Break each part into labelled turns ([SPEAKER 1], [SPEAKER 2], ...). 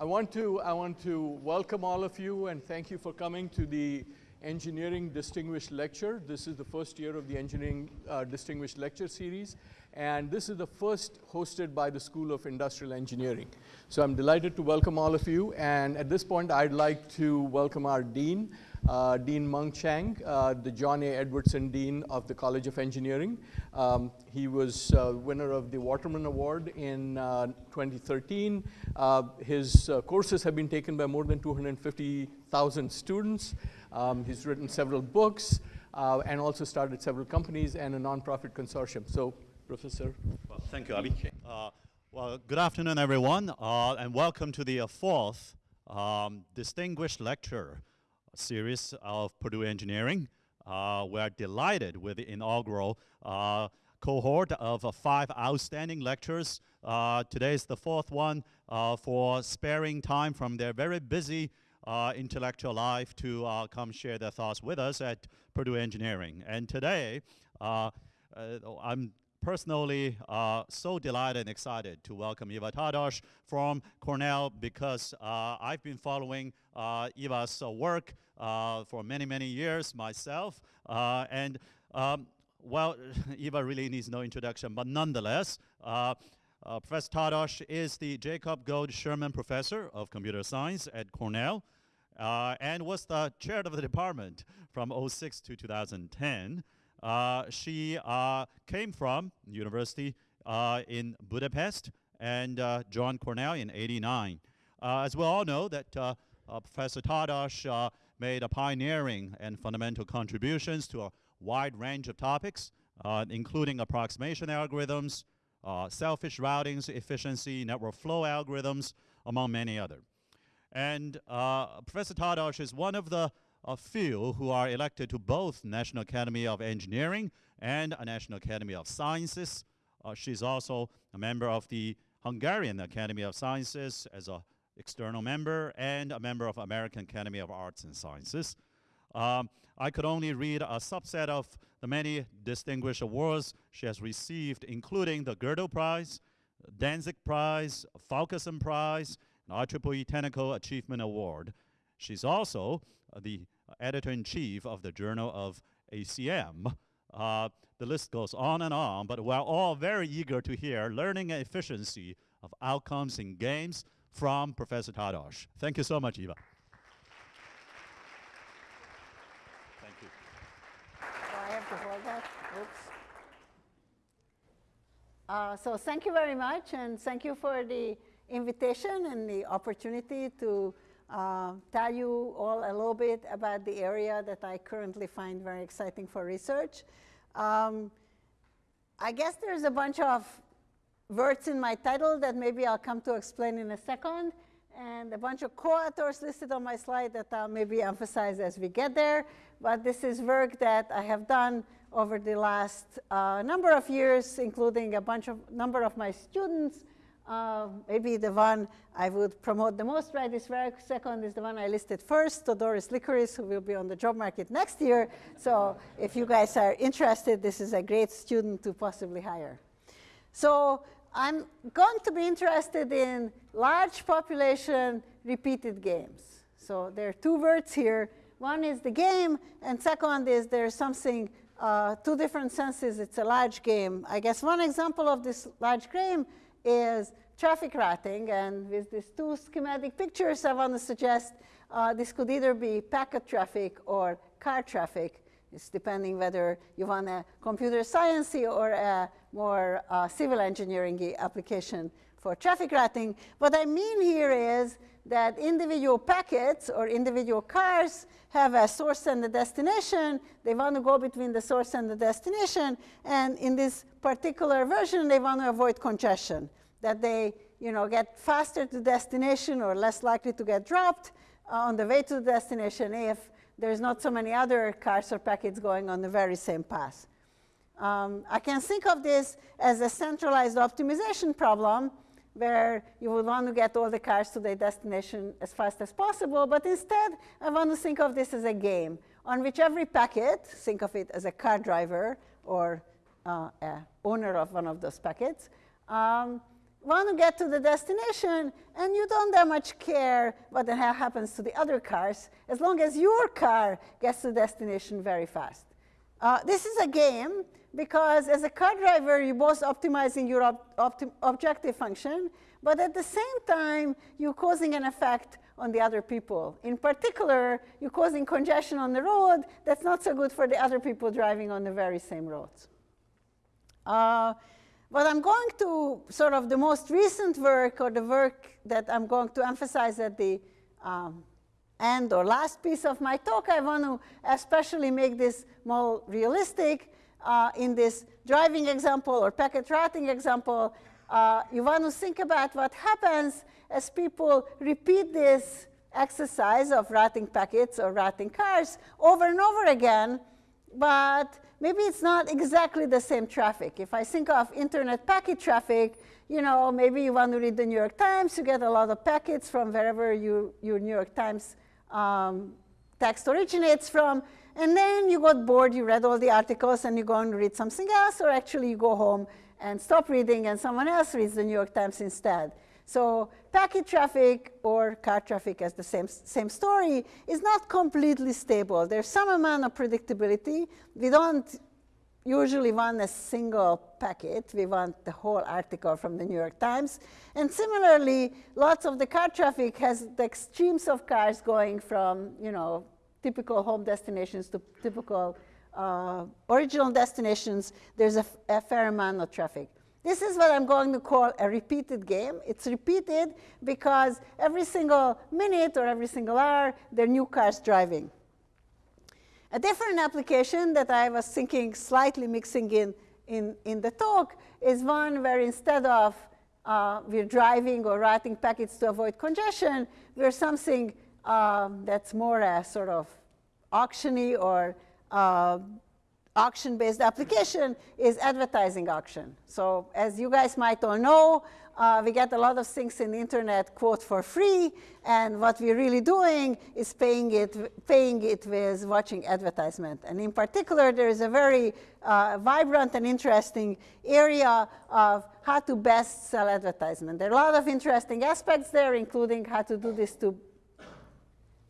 [SPEAKER 1] I want to I want to welcome all of you and thank you for coming to the Engineering Distinguished Lecture. This is the first year of the Engineering uh, Distinguished Lecture Series, and this is the first hosted by the School of Industrial Engineering. So I'm delighted to welcome all of you, and at this point I'd like to welcome our Dean, uh, Dean Mung Chiang, uh, the John A. Edwardson Dean of the College of Engineering. Um, he was uh, winner of the Waterman Award in uh, 2013. Uh, his uh, courses have been taken by more than 250,000 students. Um, he's written several books and also started several companies and a nonprofit consortium. So, Professor.
[SPEAKER 2] Well, thank you, Ali. well, good afternoon, everyone, and welcome to the fourth um, distinguished lecture series of Purdue Engineering. Uh, we are delighted with the inaugural uh, cohort of uh, five outstanding lectures. Uh, today is the fourth one uh, for sparing time from their very busy uh, intellectual life to come share their thoughts with us at Purdue Engineering. And today, I'm personally uh, so delighted and excited to welcome Eva Tardos from Cornell because uh, I've been following uh, Eva's uh, work uh, for many, many years myself. Uh, and um, well, Eva really needs no introduction, but nonetheless, Professor Tardos is the Jacob Gould Schurman Professor of Computer Science at Cornell and was the chair of the department from 06 to 2010. Uh, she uh, came from university uh, in Budapest and joined Cornell in 89. as we all know that Professor Tardos made a pioneering and fundamental contributions to a wide range of topics, including approximation algorithms, uh, selfish routings, efficiency, network flow algorithms, among many others. And uh, Professor Tardos is one of the a few who are elected to both National Academy of Engineering and National Academy of Sciences. Uh, she's also a member of the Hungarian Academy of Sciences as an external member and a member of American Academy of Arts and Sciences. Um, I could only read a subset of the many distinguished awards she has received, including the Gödel Prize, Dantzig Prize, Fulkerson Prize, and IEEE Technical Achievement Award. She's also uh, the editor-in-chief of the Journal of ACM. Uh, the list goes on and on, but we're all very eager to hear learning and efficiency of outcomes in games from Professor Tardos. Thank you so much, Eva. Thank you.
[SPEAKER 3] I have to hold that. Oops. Uh, so thank you very much, and thank you for the invitation and the opportunity to uh, tell you all a little bit about the area that I currently find very exciting for research. Um, I guess there's a bunch of words in my title that maybe I'll come to explain in a second, and a bunch of co-authors listed on my slide that I'll maybe emphasize as we get there. But this is work that I have done over the last uh, number of years, including a bunch of number of my students uh, maybe the one I would promote the most right this very second is the one I listed first, Doris Lykouris, who will be on the job market next year. So if you guys are interested, this is a great student to possibly hire. So I'm going to be interested in large population repeated games. So there are two words here. One is the game, and second is there's something, uh, two different senses. It's a large game. I guess one example of this large game is traffic routing. And with these two schematic pictures, I want to suggest uh, this could either be packet traffic or car traffic. It's depending whether you want a computer science or a more uh, civil engineering application for traffic routing. What I mean here is that individual packets or individual cars have a source and a destination. They want to go between the source and the destination. And in this particular version, they want to avoid congestion, that they you know, get faster to destination or less likely to get dropped uh, on the way to the destination if there's not so many other cars or packets going on the very same path. Um, I can think of this as a centralized optimization problem where you would want to get all the cars to their destination as fast as possible, but instead I want to think of this as a game on which every packet, think of it as a car driver or uh, owner of one of those packets, um, want to get to the destination, and you don't that much care what the hell happens to the other cars, as long as your car gets to the destination very fast. Uh, this is a game because as a car driver, you're both optimizing your ob objective function, but at the same time, you're causing an effect on the other people. In particular, you're causing congestion on the road that's not so good for the other people driving on the very same roads. Uh, but I'm going to sort of the most recent work or the work that I'm going to emphasize at the um, end or last piece of my talk, I want to especially make this more realistic. Uh, in this driving example or packet routing example, uh, you want to think about what happens as people repeat this exercise of routing packets or routing cars over and over again, but maybe it's not exactly the same traffic. If I think of internet packet traffic, you know, maybe you want to read the New York Times, you get a lot of packets from wherever you, your New York Times um, text originates from, and then you got bored, you read all the articles, and you go and read something else, or actually you go home and stop reading, and someone else reads the New York Times instead. So packet traffic or car traffic as the same, same story is not completely stable. There's some amount of predictability. We don't usually want a single packet. We want the whole article from the New York Times. And similarly, lots of the car traffic has the extremes of cars going from, you know, typical home destinations to typical uh, original destinations. There's a, a fair amount of traffic. This is what I'm going to call a repeated game. It's repeated because every single minute or every single hour, there are new cars driving. A different application that I was thinking slightly mixing in, in, in the talk is one where instead of uh, we're driving or writing packets to avoid congestion, we're something um, that's more a sort of auctiony or uh, auction-based application is advertising auction. So as you guys might all know, uh, we get a lot of things in the internet, quote, for free, and what we're really doing is paying it, paying it with watching advertisement. And in particular, there is a very uh, vibrant and interesting area of how to best sell advertisement. There are a lot of interesting aspects there, including how to do this to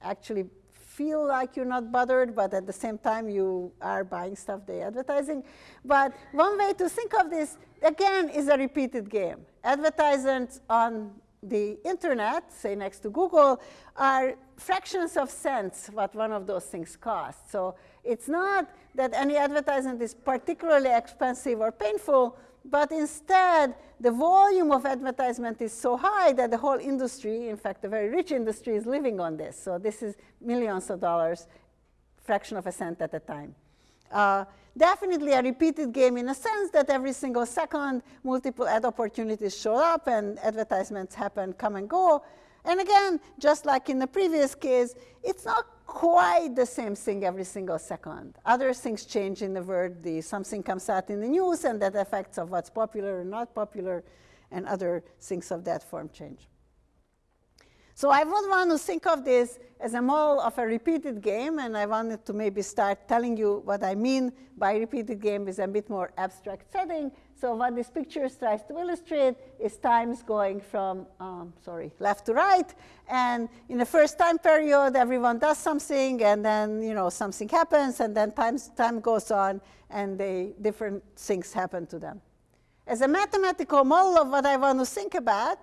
[SPEAKER 3] actually feel like you're not bothered, but at the same time you are buying stuff they're advertising. But one way to think of this, again, is a repeated game. Advertisements on the internet, say next to Google, are fractions of cents what one of those things costs. So it's not that any advertisement is particularly expensive or painful, but instead, the volume of advertisement is so high that the whole industry, in fact, a very rich industry, is living on this. So this is millions of dollars, fraction of a cent at a time. Uh, definitely a repeated game in a sense that every single second, multiple ad opportunities show up and advertisements happen, come and go. And again, just like in the previous case, it's not quite the same thing every single second. Other things change in the world. The, something comes out in the news, and that affects of what's popular or not popular, and other things of that form change. So I would want to think of this as a model of a repeated game, and I wanted to maybe start telling you what I mean by repeated game is a bit more abstract setting. So what this picture tries to illustrate is times going from, um, sorry, left to right. And in the first time period, everyone does something, and then you know something happens, and then time, time goes on, and they, different things happen to them. As a mathematical model of what I want to think about,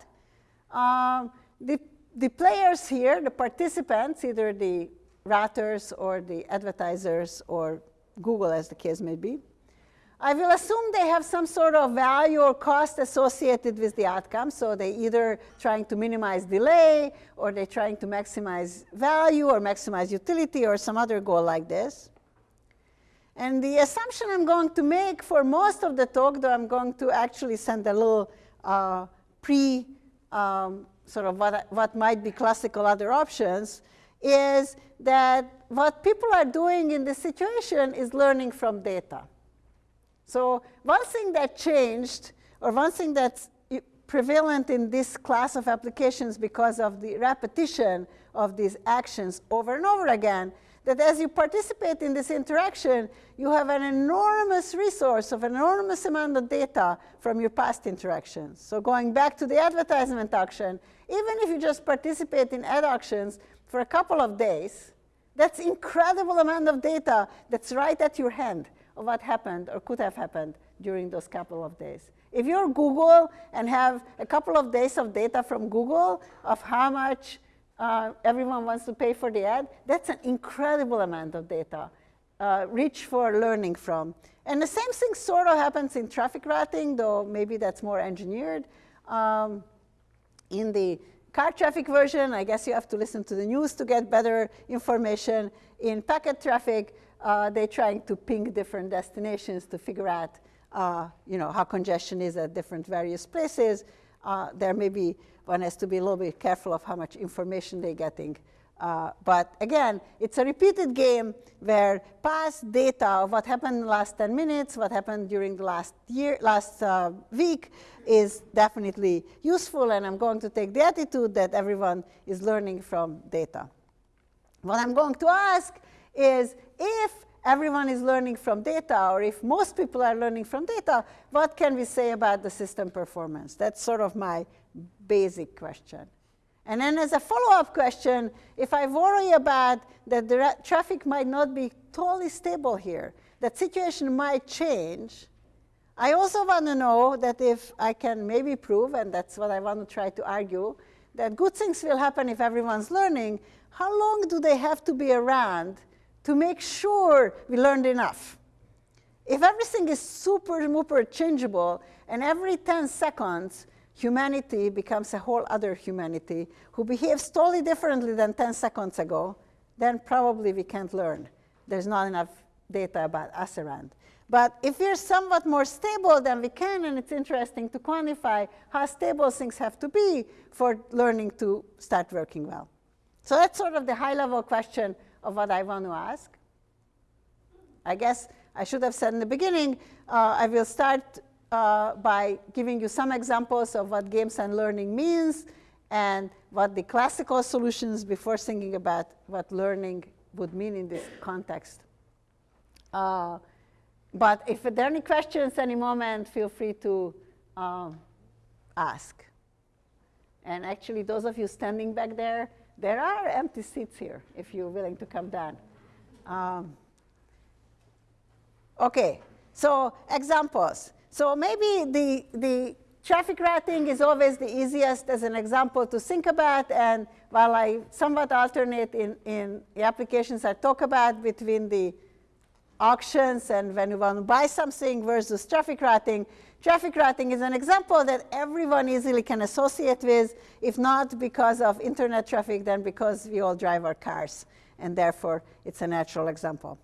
[SPEAKER 3] um, the the players here, the participants, either the routers or the advertisers or Google as the case may be, I will assume they have some sort of value or cost associated with the outcome. So they either trying to minimize delay or they're trying to maximize value or maximize utility or some other goal like this. And the assumption I'm going to make for most of the talk, though I'm going to actually send a little uh, pre um, sort of what, what might be classical other options, is that what people are doing in this situation is learning from data. So one thing that changed, or one thing that's prevalent in this class of applications because of the repetition of these actions over and over again, that as you participate in this interaction, you have an enormous resource of an enormous amount of data from your past interactions. So going back to the advertisement auction, even if you just participate in ad auctions for a couple of days, that's incredible amount of data that's right at your hand of what happened or could have happened during those couple of days. If you're Google and have a couple of days of data from Google of how much uh, everyone wants to pay for the ad, that's an incredible amount of data, uh, rich for learning from. And the same thing sort of happens in traffic routing, though maybe that's more engineered. Um, in the car traffic version, I guess you have to listen to the news to get better information. In packet traffic, uh, they're trying to ping different destinations to figure out uh, you know, how congestion is at different various places. Uh, there may be, one has to be a little bit careful of how much information they're getting. Uh, but again, it's a repeated game where past data of what happened in the last 10 minutes, what happened during the last year, last uh, week is definitely useful, and I'm going to take the attitude that everyone is learning from data. What I'm going to ask is if everyone is learning from data, or if most people are learning from data, what can we say about the system performance? That's sort of my basic question. And then as a follow-up question, if I worry about that the traffic might not be totally stable here, that situation might change, I also want to know that if I can maybe prove, and that's what I want to try to argue, that good things will happen if everyone's learning, how long do they have to be around to make sure we learned enough. If everything is super, super changeable, and every 10 seconds, humanity becomes a whole other humanity who behaves totally differently than 10 seconds ago, then probably we can't learn. There's not enough data about us around. But if we're somewhat more stable, than we can, and it's interesting to quantify how stable things have to be for learning to start working well. So that's sort of the high-level question of what I want to ask. I guess I should have said in the beginning, uh, I will start uh, by giving you some examples of what games and learning means and what the classical solutions before thinking about what learning would mean in this context. Uh, but if there are any questions any moment, feel free to um, ask. And actually, those of you standing back there, there are empty seats here if you're willing to come down. Um, okay, so examples. So maybe the, the traffic routing is always the easiest as an example to think about. And while I somewhat alternate in, in the applications I talk about between the auctions and when you want to buy something versus traffic routing, Traffic routing is an example that everyone easily can associate with, if not because of internet traffic, then because we all drive our cars, and therefore it's a natural example.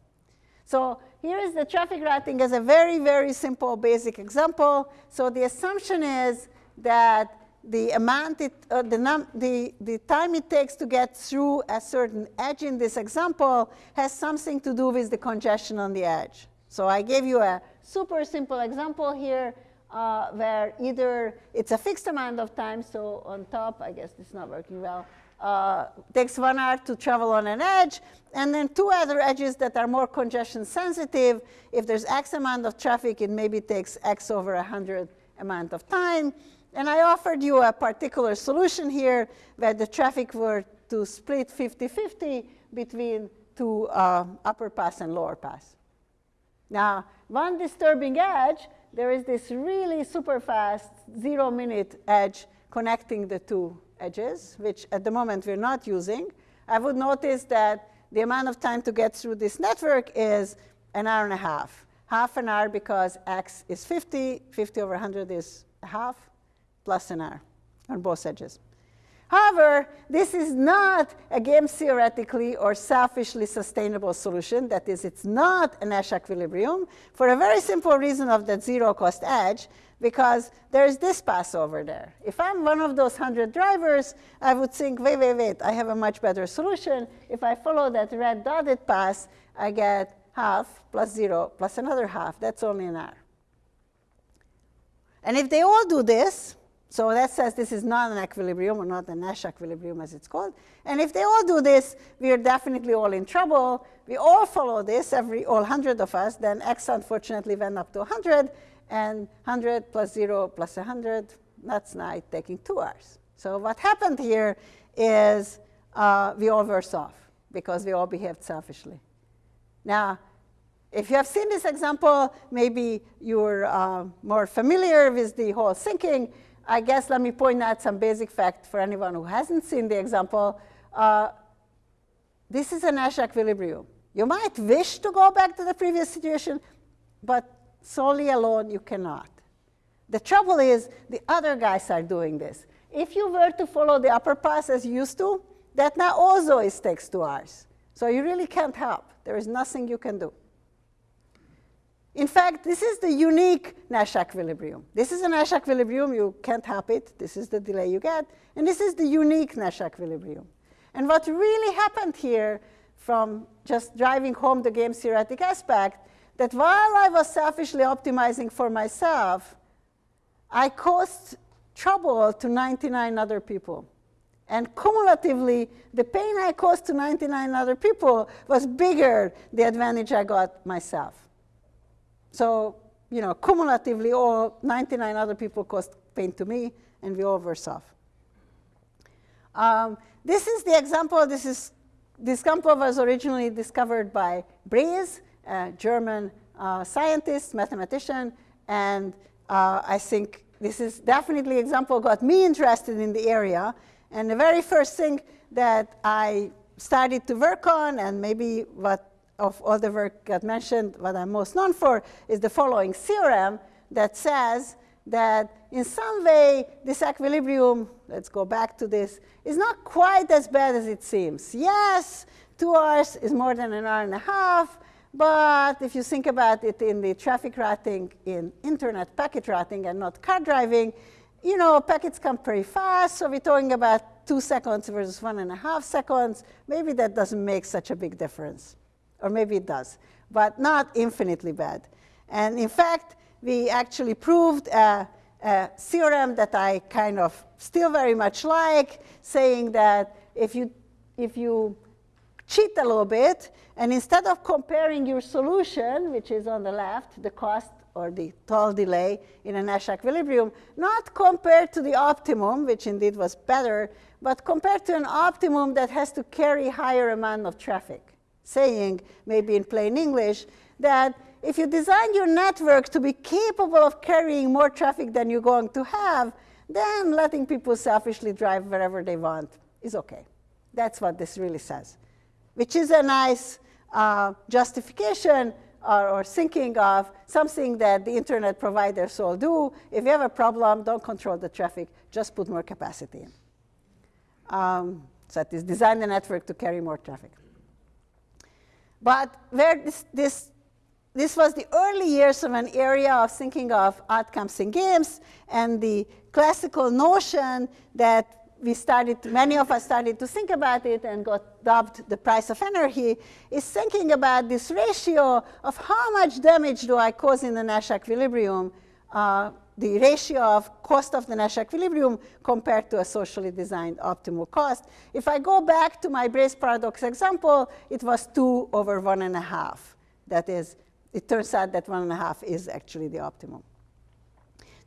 [SPEAKER 3] So here is the traffic routing as a very, very simple basic example. So the assumption is that the amount it, uh, the, the, the time it takes to get through a certain edge in this example has something to do with the congestion on the edge. So I gave you a super simple example here uh, where either it's a fixed amount of time, so on top, I guess is not working well, uh, takes one hour to travel on an edge, and then two other edges that are more congestion sensitive. If there's X amount of traffic, it maybe takes X over 100 amount of time. And I offered you a particular solution here where the traffic were to split 50-50 between two uh, upper pass and lower pass. Now, one disturbing edge, there is this really super fast zero minute edge connecting the two edges, which at the moment we're not using. I would notice that the amount of time to get through this network is an hour and a half. Half an hour because x is 50, 50 over 100 is half, plus an hour on both edges. However, this is not a game theoretically or selfishly sustainable solution. That is, it's not a Nash equilibrium for a very simple reason of that zero cost edge, because there's this pass over there. If I'm one of those 100 drivers, I would think, wait, wait, wait, I have a much better solution. If I follow that red dotted pass, I get half plus zero plus another half. That's only an hour. And if they all do this, So that says this is not an equilibrium or not a Nash equilibrium as it's called. And if they all do this, we are definitely all in trouble. We all follow this, every all 100 of us, then x unfortunately went up to 100, and 100 plus 0 plus 100, that's now taking two hours. So what happened here is uh, we all worse off because we all behaved selfishly. Now, if you have seen this example, maybe you're uh, more familiar with the whole sinking. I guess let me point out some basic fact for anyone who hasn't seen the example. Uh, this is a Nash equilibrium. You might wish to go back to the previous situation, but solely alone you cannot. The trouble is the other guys are doing this. If you were to follow the upper pass as you used to, that now also is takes two hours. So you really can't help. There is nothing you can do. In fact, this is the unique Nash equilibrium. This is a Nash equilibrium. You can't help it. This is the delay you get. And this is the unique Nash equilibrium. And what really happened here from just driving home the game theoretic aspect, that while I was selfishly optimizing for myself, I caused trouble to 99 other people. And cumulatively, the pain I caused to 99 other people was bigger the advantage I got myself. So, you know, cumulatively, all 99 other people caused pain to me, and we all worse off. Um, this is the example. This is this example was originally discovered by Braess, a German uh, scientist, mathematician, and uh, I think this is definitely example got me interested in the area. And the very first thing that I started to work on, and maybe what of all the work got mentioned, what I'm most known for is the following theorem that says that in some way this equilibrium, let's go back to this, is not quite as bad as it seems. Yes, two hours is more than an hour and a half, but if you think about it in the traffic routing in internet packet routing and not car driving, you know, packets come pretty fast, so we're talking about two seconds versus one and a half seconds. Maybe that doesn't make such a big difference or maybe it does, but not infinitely bad. And in fact, we actually proved a, a theorem that I kind of still very much like, saying that if you, if you cheat a little bit, and instead of comparing your solution, which is on the left, the cost or the total delay in a Nash equilibrium, not compared to the optimum, which indeed was better, but compared to an optimum that has to carry higher amount of traffic saying, maybe in plain English, that if you design your network to be capable of carrying more traffic than you're going to have, then letting people selfishly drive wherever they want is okay. That's what this really says, which is a nice uh, justification or, or, thinking of something that the internet providers all do. If you have a problem, don't control the traffic, just put more capacity in. Um, so that is design the network to carry more traffic. But where this, this, this was the early years of an area of thinking of outcomes in games and the classical notion that we started, many of us started to think about it and got dubbed the price of anarchy, is thinking about this ratio of how much damage do I cause in the Nash equilibrium uh, the ratio of cost of the Nash equilibrium compared to a socially designed optimal cost. If I go back to my Braess paradox example, it was 2 over 1.5. That is, it turns out that 1.5 is actually the optimum.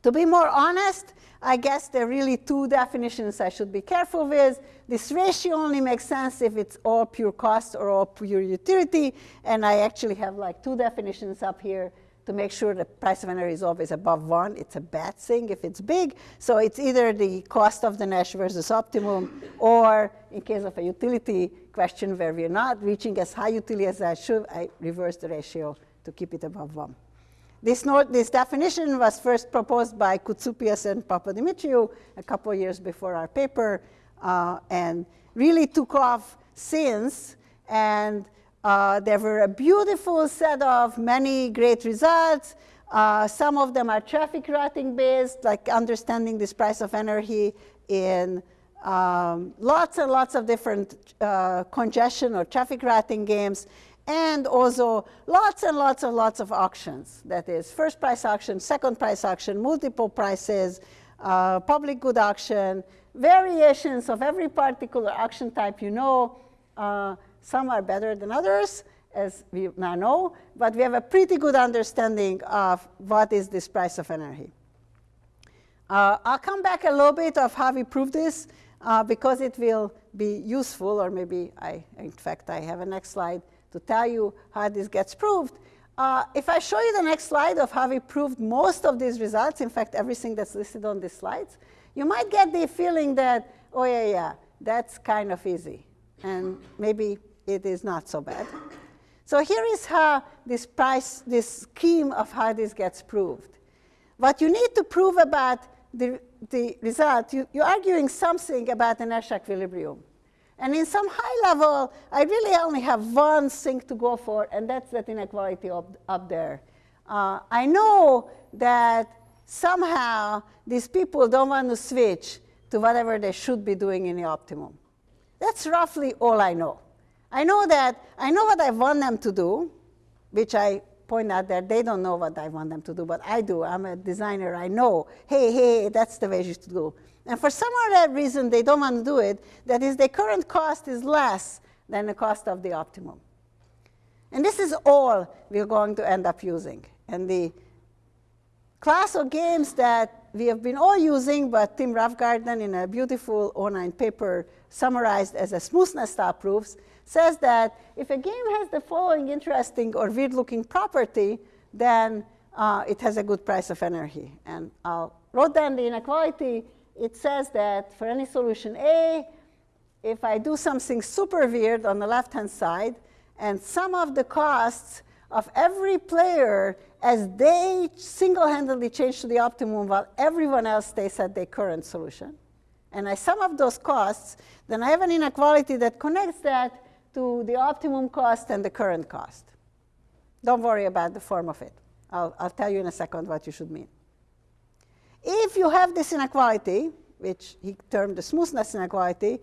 [SPEAKER 3] To be more honest, I guess there are really two definitions I should be careful with. This ratio only makes sense if it's all pure cost or all pure utility, and I actually have like two definitions up here to make sure the price of anarchy is always above one. It's a bad thing if it's big. So it's either the cost of the Nash versus optimum, or in case of a utility question where we're not reaching as high utility as I should, I reverse the ratio to keep it above one. This, note, this definition was first proposed by Koutsoupias and Papadimitriou a couple of years before our paper, uh, and really took off since. And uh, there were a beautiful set of many great results. Uh, some of them are traffic routing based, like understanding this price of anarchy in um, lots and lots of different uh, congestion or traffic routing games, and also lots and lots and lots of auctions. That is, first price auction, second price auction, multiple prices, uh, public good auction, variations of every particular auction type you know. Uh, some are better than others, as we now know, but we have a pretty good understanding of what is this price of anarchy. Uh, I'll come back a little bit of how we prove this uh, because it will be useful, or maybe I, in fact, I have a next slide to tell you how this gets proved. Uh, if I show you the next slide of how we proved most of these results, in fact, everything that's listed on these slides, you might get the feeling that, oh, yeah, yeah, that's kind of easy. And maybe it is not so bad. So here is how this price, this scheme of how this gets proved. What you need to prove about the, the result, you, you're arguing something about the Nash equilibrium. And in some high level, I really only have one thing to go for, and that's that inequality up, up there. Uh, I know that somehow these people don't want to switch to whatever they should be doing in the optimum. That's roughly all I know. I know that I know what I want them to do, which I point out that they don't know what I want them to do, but I do. I'm a designer. I know, hey, hey, that's the way you should go. And for some other reason, they don't want to do it. That is, the current cost is less than the cost of the optimum. And this is all we're going to end up using. And the class of games that we have been all using, but Tim Roughgarden in a beautiful online paper summarized as a smoothness style proofs, says that if a game has the following interesting or weird-looking property, then uh, it has a good price of anarchy. And I'll wrote down the inequality. It says that for any solution A, if I do something super weird on the left-hand side, and some of the costs of every player as they single-handedly change to the optimum while everyone else stays at their current solution, and I sum up those costs, then I have an inequality that connects that to the optimum cost and the current cost. Don't worry about the form of it. I'll, I'll tell you in a second what you should mean. If you have this inequality, which he termed the smoothness inequality,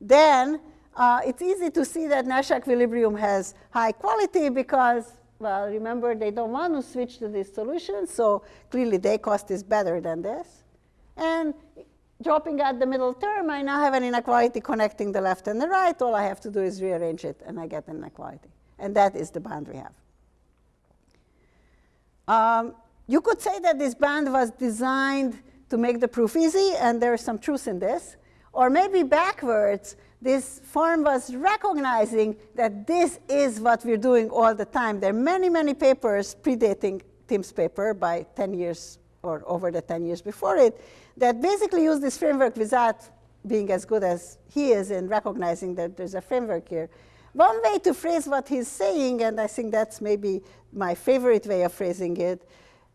[SPEAKER 3] then uh, it's easy to see that Nash equilibrium has high quality because well, remember, they don't want to switch to this solution, so clearly their cost is better than this. And dropping out the middle term, I now have an inequality connecting the left and the right. All I have to do is rearrange it, and I get an inequality. And that is the band we have. Um, you could say that this band was designed to make the proof easy, and there is some truth in this. Or maybe backwards, this form was recognizing that this is what we're doing all the time. There are many, many papers predating Tim's paper by 10 years or over the 10 years before it that basically use this framework without being as good as he is in recognizing that there's a framework here. One way to phrase what he's saying, and I think that's maybe my favorite way of phrasing it,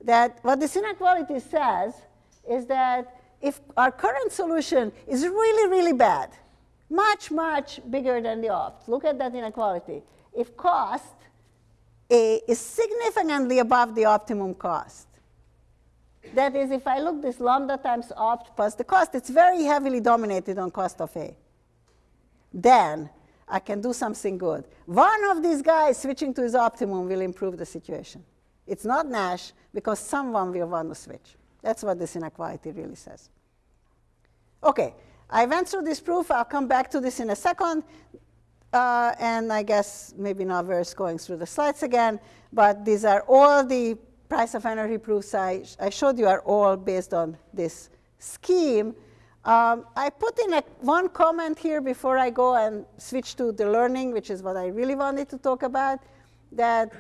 [SPEAKER 3] that what this inequality says is that if our current solution is really, really bad, much, much bigger than the opt. Look at that inequality. If cost A is significantly above the optimum cost, that is, if I look this lambda times opt plus the cost, it's very heavily dominated on cost of A. Then I can do something good. One of these guys switching to his optimum will improve the situation. It's not Nash because someone will want to switch. That's what this inequality really says. Okay, I went through this proof. I'll come back to this in a second. Uh, and I guess maybe not worth going through the slides again, but these are all the price of anarchy proofs I, I showed you are all based on this scheme. Um, I put in a, one comment here before I go and switch to the learning, which is what I really wanted to talk about, that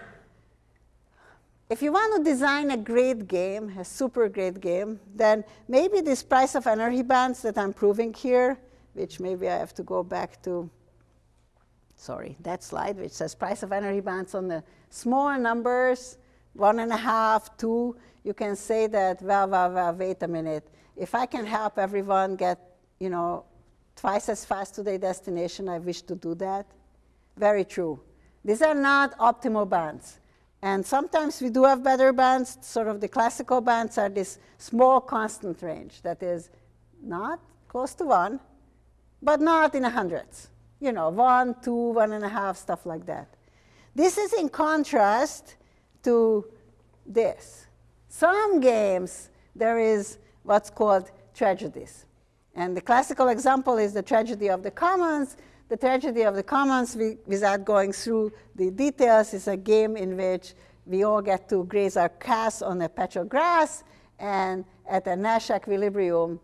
[SPEAKER 3] if you want to design a great game, a super great game, then maybe this price of anarchy bands that I'm proving here, which maybe I have to go back to, sorry, that slide, which says price of anarchy bands on the small numbers, one and a half, two, you can say that, well, well, well, wait a minute. If I can help everyone get, you know, twice as fast to their destination, I wish to do that. Very true. These are not optimal bands. And sometimes we do have better bands. Sort of the classical bands are this small constant range that is not close to one, but not in the hundreds. You know, one, two, one and a half, stuff like that. This is in contrast to this. Some games, there is what's called tragedies. And the classical example is the tragedy of the commons. The tragedy of the commons, without going through the details, is a game in which we all get to graze our calves on a patch of grass, and at a Nash equilibrium,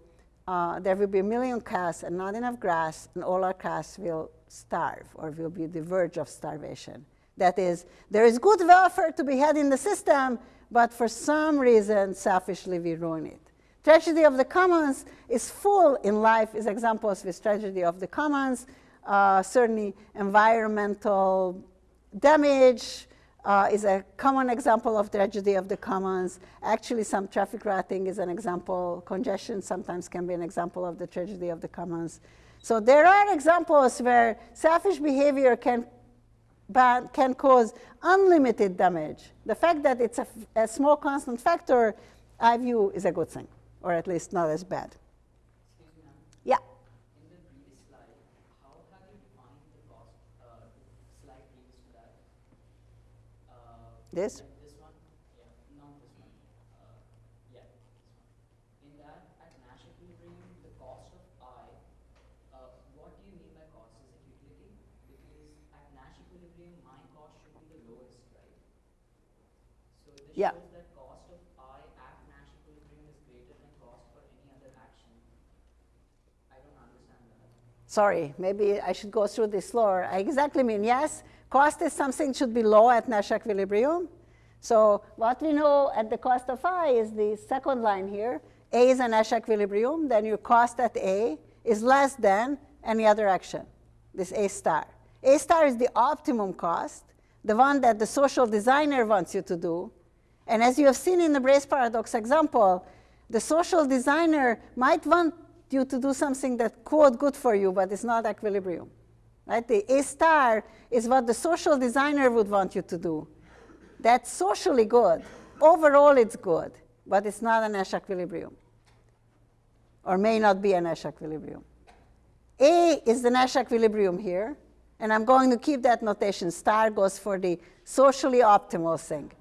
[SPEAKER 3] uh, there will be a million calves and not enough grass, and all our calves will starve or will be the verge of starvation. That is, there is good welfare to be had in the system, but for some reason, selfishly, we ruin it. Tragedy of the commons is full in life, is examples with tragedy of the commons, uh, certainly environmental damage, uh, is a common example of tragedy of the commons. Actually, some traffic routing is an example. Congestion sometimes can be an example of the tragedy of the commons. So there are examples where selfish behavior can, can cause unlimited damage. The fact that it's a, a small constant factor, I view is a good thing, or at least not as bad. Yeah. This?
[SPEAKER 4] This one? Yeah, not this one. Uh, yeah, this one. In that, at Nash equilibrium, the cost of i, uh, what do you mean by cost? Is it utility? Because at Nash equilibrium, my cost should be the lowest, right? So this
[SPEAKER 3] Yeah.
[SPEAKER 4] that cost of i at Nash equilibrium is greater than cost for any other action. I don't understand that.
[SPEAKER 3] Sorry, maybe I should go through this slower. I exactly mean, yes, cost is something should be low at Nash equilibrium. So what we know at the cost of i is the second line here. A is a Nash equilibrium, then your cost at A is less than any other action, this A star. A star is the optimum cost, the one that the social designer wants you to do. And as you have seen in the Braess paradox example, the social designer might want you to do something that quote good for you, but it's not equilibrium. Right? The A star is what the social designer would want you to do. That's socially good. Overall, it's good, but it's not a Nash equilibrium, or may not be a Nash equilibrium. A is the Nash equilibrium here, and I'm going to keep that notation. Star goes for the socially optimal thing,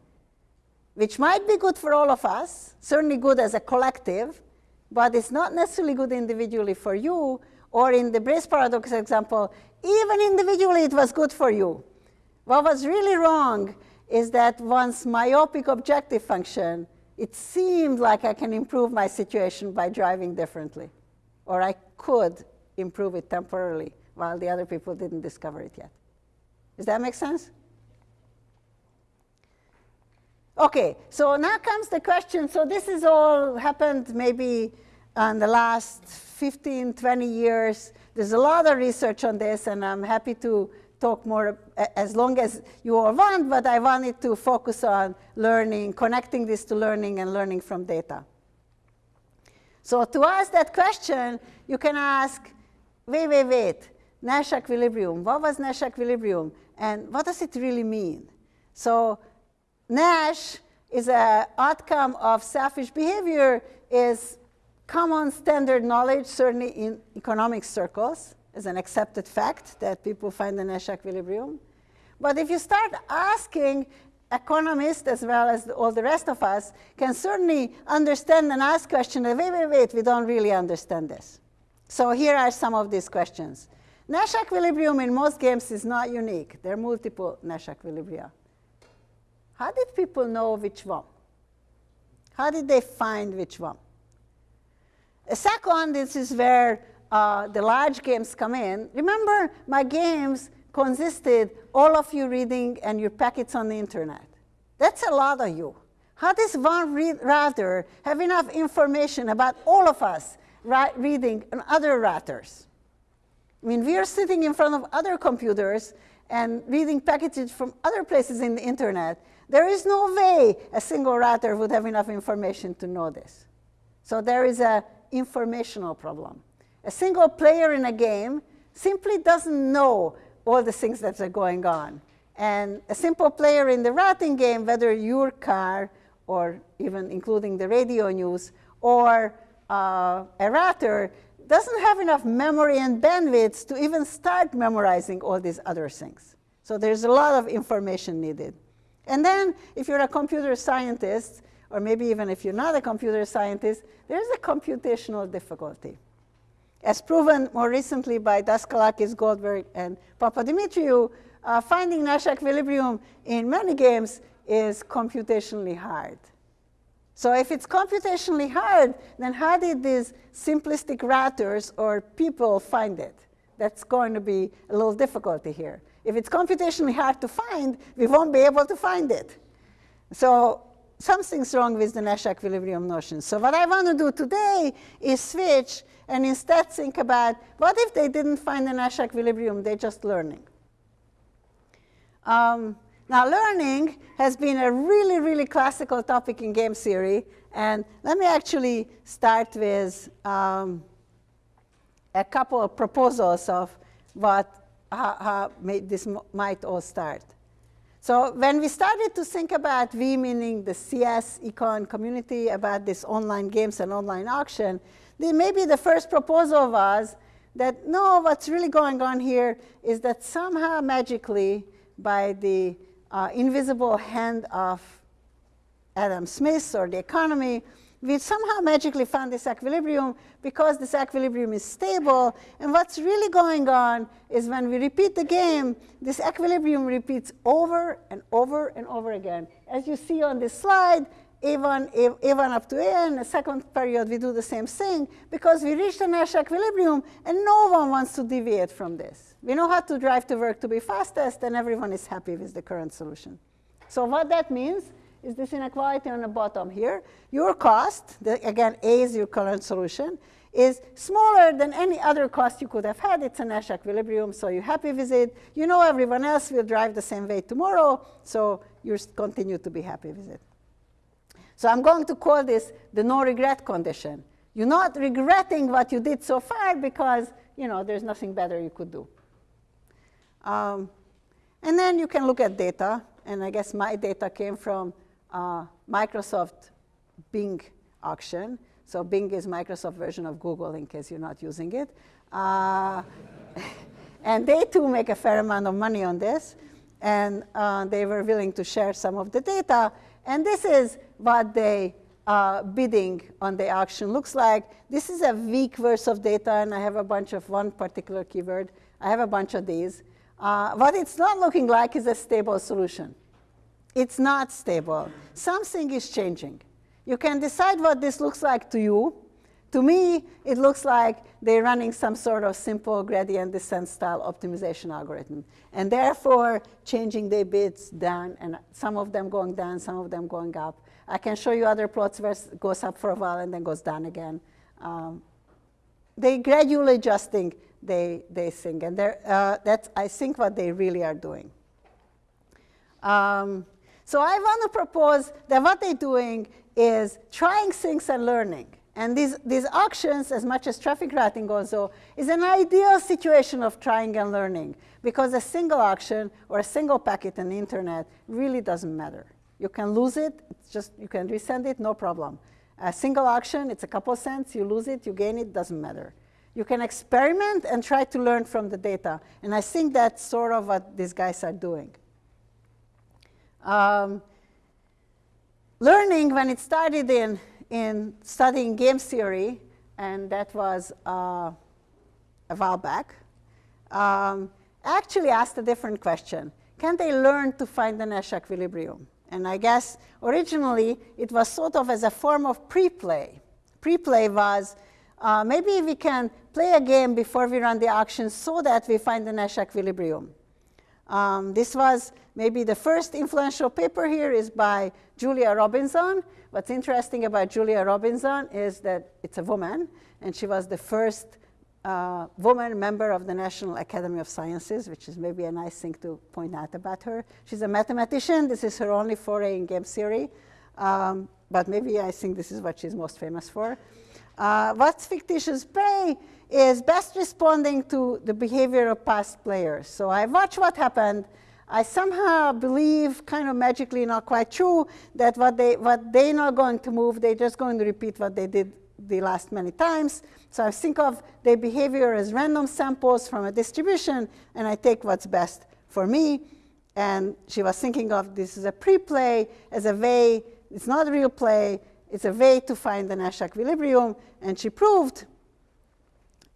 [SPEAKER 3] which might be good for all of us, certainly good as a collective, but it's not necessarily good individually for you, or in the Braess paradox example, even individually it was good for you. What was really wrong is that once myopic objective function, it seemed like I can improve my situation by driving differently, or I could improve it temporarily while the other people didn't discover it yet. Does that make sense? Okay, so now comes the question. So this has all happened maybe in the last 15, 20 years. There's a lot of research on this, and I'm happy to talk more as long as you all want, but I wanted to focus on learning, connecting this to learning and learning from data. So to ask that question, you can ask, wait, wait, wait, Nash equilibrium, what was Nash equilibrium? And what does it really mean? So Nash is an outcome of selfish behavior is common standard knowledge, certainly in economic circles, is an accepted fact that people find the Nash equilibrium. But if you start asking economists as well as all the rest of us can certainly understand and ask questions, wait, wait, wait, we don't really understand this. So here are some of these questions. Nash equilibrium in most games is not unique. There are multiple Nash equilibria. How did people know which one? How did they find which one? A second, this is where uh, the large games come in. Remember, my games consisted all of you reading and your packets on the internet. That's a lot of you. How does one router have enough information about all of us reading and other routers? I mean, we are sitting in front of other computers and reading packages from other places in the internet. There is no way a single router would have enough information to know this. So there is an informational problem. A single player in a game simply doesn't know all the things that are going on. And a simple player in the routing game, whether your car or even including the radio news or uh, a router, doesn't have enough memory and bandwidth to even start memorizing all these other things. So there's a lot of information needed. And then if you're a computer scientist or maybe even if you're not a computer scientist, there's a computational difficulty. As proven more recently by Daskalakis, Goldberg, and Papadimitriou, uh, finding Nash equilibrium in many games is computationally hard. So if it's computationally hard, then how did these simplistic routers or people find it? That's going to be a little difficulty here. If it's computationally hard to find, we won't be able to find it. So something's wrong with the Nash equilibrium notion. So what I want to do today is switch and instead think about what if they didn't find the Nash equilibrium, they're just learning. Um, now, learning has been a really, really classical topic in game theory. And let me actually start with um, a couple of proposals of what, how, how this might all start. So when we started to think about we, meaning the CS econ community, about this online games and online auction, then maybe the first proposal was that no, what's really going on here is that somehow magically by the uh, invisible hand of Adam Smith or the economy, we somehow magically found this equilibrium because this equilibrium is stable. And what's really going on is when we repeat the game, this equilibrium repeats over and over and over again. As you see on this slide, A1, A1 up to A, the second period we do the same thing because we reach the Nash equilibrium and no one wants to deviate from this. We know how to drive to work to be fastest and everyone is happy with the current solution. So what that means is this inequality on the bottom here. Your cost, the, again, A is your current solution, is smaller than any other cost you could have had. It's a Nash equilibrium, so you're happy with it. You know everyone else will drive the same way tomorrow, so you continue to be happy with it. So I'm going to call this the no regret condition. You're not regretting what you did so far because you know there's nothing better you could do. Um, and then you can look at data, and I guess my data came from uh, Microsoft Bing auction. So Bing is Microsoft version of Google in case you're not using it. Uh, and they too make a fair amount of money on this. And uh, they were willing to share some of the data. And this is what the uh, bidding on the auction looks like. This is a week worth of data, and I have a bunch of one particular keyword. I have a bunch of these. Uh, what it's not looking like is a stable solution. It's not stable. Something is changing. You can decide what this looks like to you. To me, it looks like they're running some sort of simple gradient descent style optimization algorithm. And therefore, changing their bits down, and some of them going down, some of them going up. I can show you other plots where it goes up for a while and then goes down again. Um, they gradually adjusting they, they think. And uh, that's, I think, what they really are doing. Um, so I want to propose that what they're doing is trying things and learning. And these, these auctions, as much as traffic routing also, is an ideal situation of trying and learning because a single auction or a single packet on the internet really doesn't matter. You can lose it, it's just you can resend it, no problem. A single auction, it's a couple cents, you lose it, you gain it, doesn't matter. You can experiment and try to learn from the data. And I think that's sort of what these guys are doing. Um, learning, when it started in, in studying game theory, and that was uh, a while back, um, actually asked a different question. Can they learn to find the Nash equilibrium? And I guess originally it was sort of as a form of pre-play. Pre-play was uh, maybe we can play a game before we run the auction so that we find the Nash equilibrium. Um, this was maybe the first influential paper here is by Julia Robinson. What's interesting about Julia Robinson is that it's a woman, and she was the first uh, woman member of the National Academy of Sciences, which is maybe a nice thing to point out about her. She's a mathematician. This is her only foray in game theory. Um, but maybe I think this is what she's most famous for. Uh, what's fictitious play is best responding to the behavior of past players. So I watch what happened. I somehow believe, kind of magically, not quite true, that what they what they're not going to move, they're just going to repeat what they did the last many times. So I think of their behavior as random samples from a distribution, and I take what's best for me. And she was thinking of this as a pre-play, as a way it's not a real play, it's a way to find the Nash equilibrium. And she proved,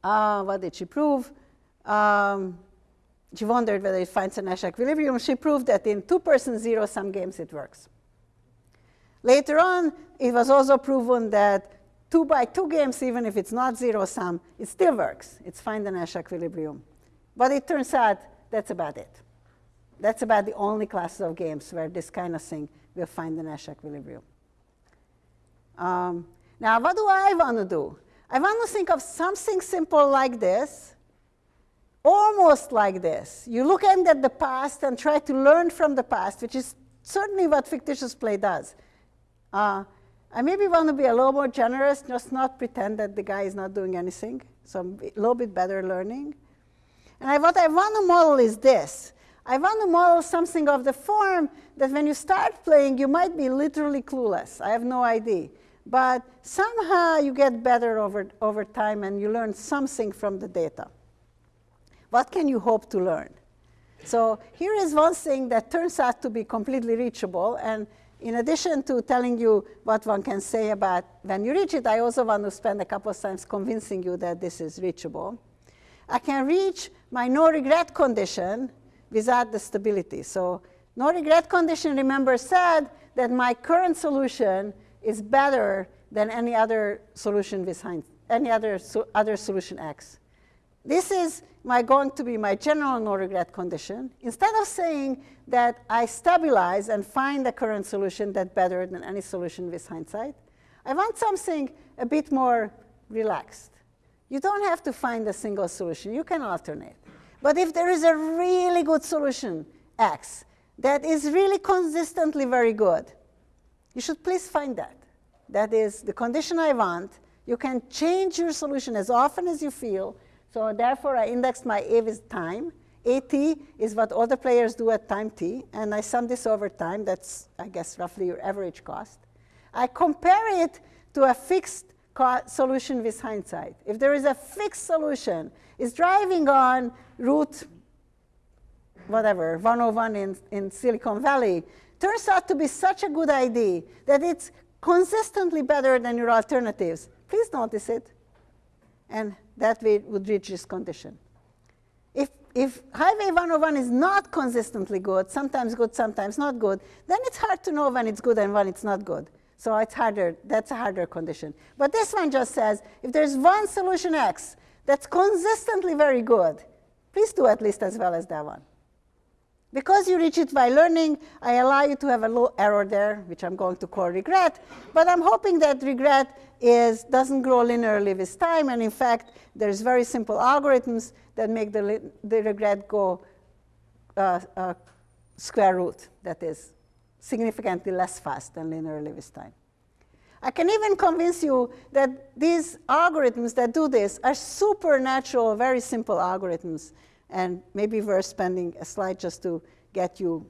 [SPEAKER 3] uh, what did she prove? Um, she wondered whether it finds a Nash equilibrium. She proved that in two-person zero-sum games it works. Later on, it was also proven that two by two games, even if it's not zero-sum, it still works. It's find the Nash equilibrium. But it turns out that's about it. That's about the only classes of games where this kind of thing will find the Nash equilibrium. Um, now, what do I want to do? I want to think of something simple like this, almost like this. You look at the past and try to learn from the past, which is certainly what fictitious play does. Uh, I maybe want to be a little more generous, just not pretend that the guy is not doing anything. So a little bit better learning. And I, what I want to model is this. I want to model something of the form that when you start playing, you might be literally clueless. I have no idea. But somehow you get better over, over time and you learn something from the data. What can you hope to learn? So here is one thing that turns out to be completely reachable. And in addition to telling you what one can say about when you reach it, I also want to spend a couple of times convincing you that this is reachable. I can reach my no regret condition without the stability. So no regret condition, remember, said that my current solution is better than any other solution behind any other, so other solution X. This is my going to be my general no regret condition. Instead of saying that I stabilize and find the current solution that better than any solution with hindsight, I want something a bit more relaxed. You don't have to find a single solution. You can alternate. But if there is a really good solution, X, that is really consistently very good, you should please find that. That is the condition I want. You can change your solution as often as you feel, so therefore, I indexed my A with time. AT is what other players do at time t, and I sum this over time. That's, I guess, roughly your average cost. I compare it to a fixed solution with hindsight. If there is a fixed solution, it's driving on route whatever, 101 in, in Silicon Valley, turns out to be such a good idea that it's consistently better than your alternatives. Please notice it. And that way would reach this condition. If, if highway 101 is not consistently good, sometimes good, sometimes not good, then it's hard to know when it's good and when it's not good. So it's harder, that's a harder condition. But this one just says, if there's one solution X that's consistently very good, please do at least as well as that one. Because you reach it by learning, I allow you to have a little error there, which I'm going to call regret. But I'm hoping that regret is, doesn't grow linearly with time. And in fact, there's very simple algorithms that make the, the regret go uh, uh, square root, that is significantly less fast than linearly with time. I can even convince you that these algorithms that do this are supernatural, very simple algorithms and maybe we're spending a slide just to get you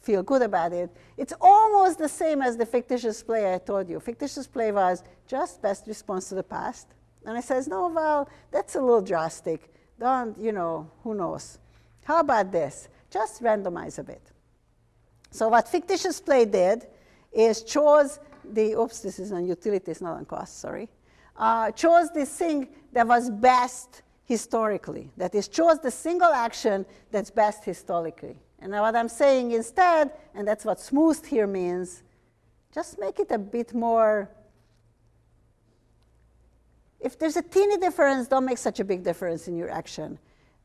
[SPEAKER 3] feel good about it. It's almost the same as the fictitious play I told you. Fictitious play was just best response to the past. And I says, no, well, that's a little drastic. Don't, you know, who knows. How about this? Just randomize a bit. So what fictitious play did is chose the, oops, this is on utilities, not on cost, sorry. Uh, chose the thing that was best historically. That is, chose the single action that's best historically. And what I'm saying instead, and that's what smooth here means, just make it a bit more. If there's a teeny difference, don't make such a big difference in your action.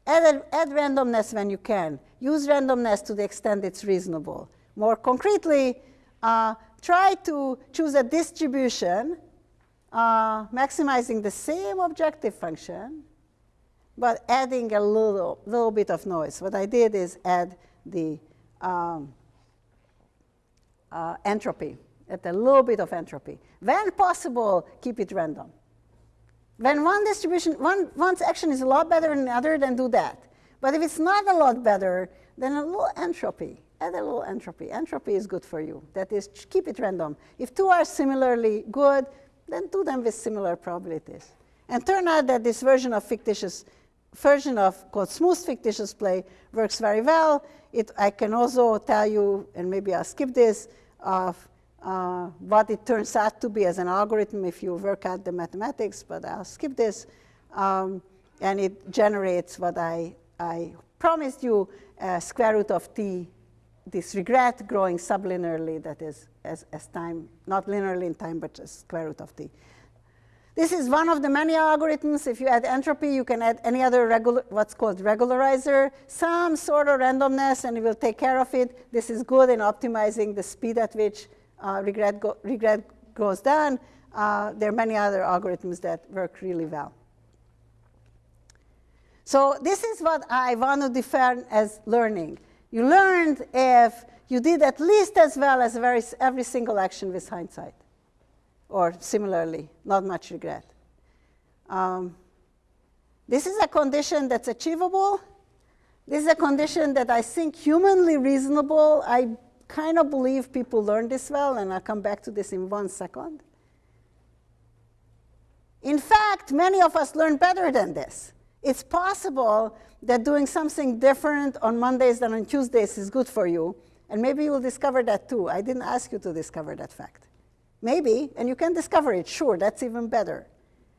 [SPEAKER 3] Add, add randomness when you can. Use randomness to the extent it's reasonable. More concretely, uh, try to choose a distribution uh, maximizing the same objective function but adding a little, little bit of noise. What I did is add the um, uh, entropy, add a little bit of entropy. When possible, keep it random. When one distribution, one, one's action is a lot better than the other, then do that. But if it's not a lot better, then a little entropy. Add a little entropy. Entropy is good for you. That is, keep it random. If two are similarly good, then do them with similar probabilities. And turn out that this version of fictitious version of called smooth fictitious play works very well. It, I can also tell you, and maybe I'll skip this, of uh, what it turns out to be as an algorithm if you work out the mathematics, but I'll skip this. Um, and it generates what I, I promised you, uh, square root of t, this regret growing sublinearly, that is, as, as time, not linearly in time, but just square root of t. This is one of the many algorithms. If you add entropy, you can add any other regular, what's called regularizer, some sort of randomness, and it will take care of it. This is good in optimizing the speed at which uh, regret, go, regret goes down. Uh, there are many other algorithms that work really well. So this is what I want to define as learning. You learned if you did at least as well as very, every single action with hindsight or similarly, not much regret. Um, this is a condition that's achievable. This is a condition that I think humanly reasonable. I kind of believe people learn this well, and I'll come back to this in one second. In fact, many of us learn better than this. It's possible that doing something different on Mondays than on Tuesdays is good for you, and maybe you'll discover that too. I didn't ask you to discover that fact. Maybe, and you can discover it, sure, that's even better.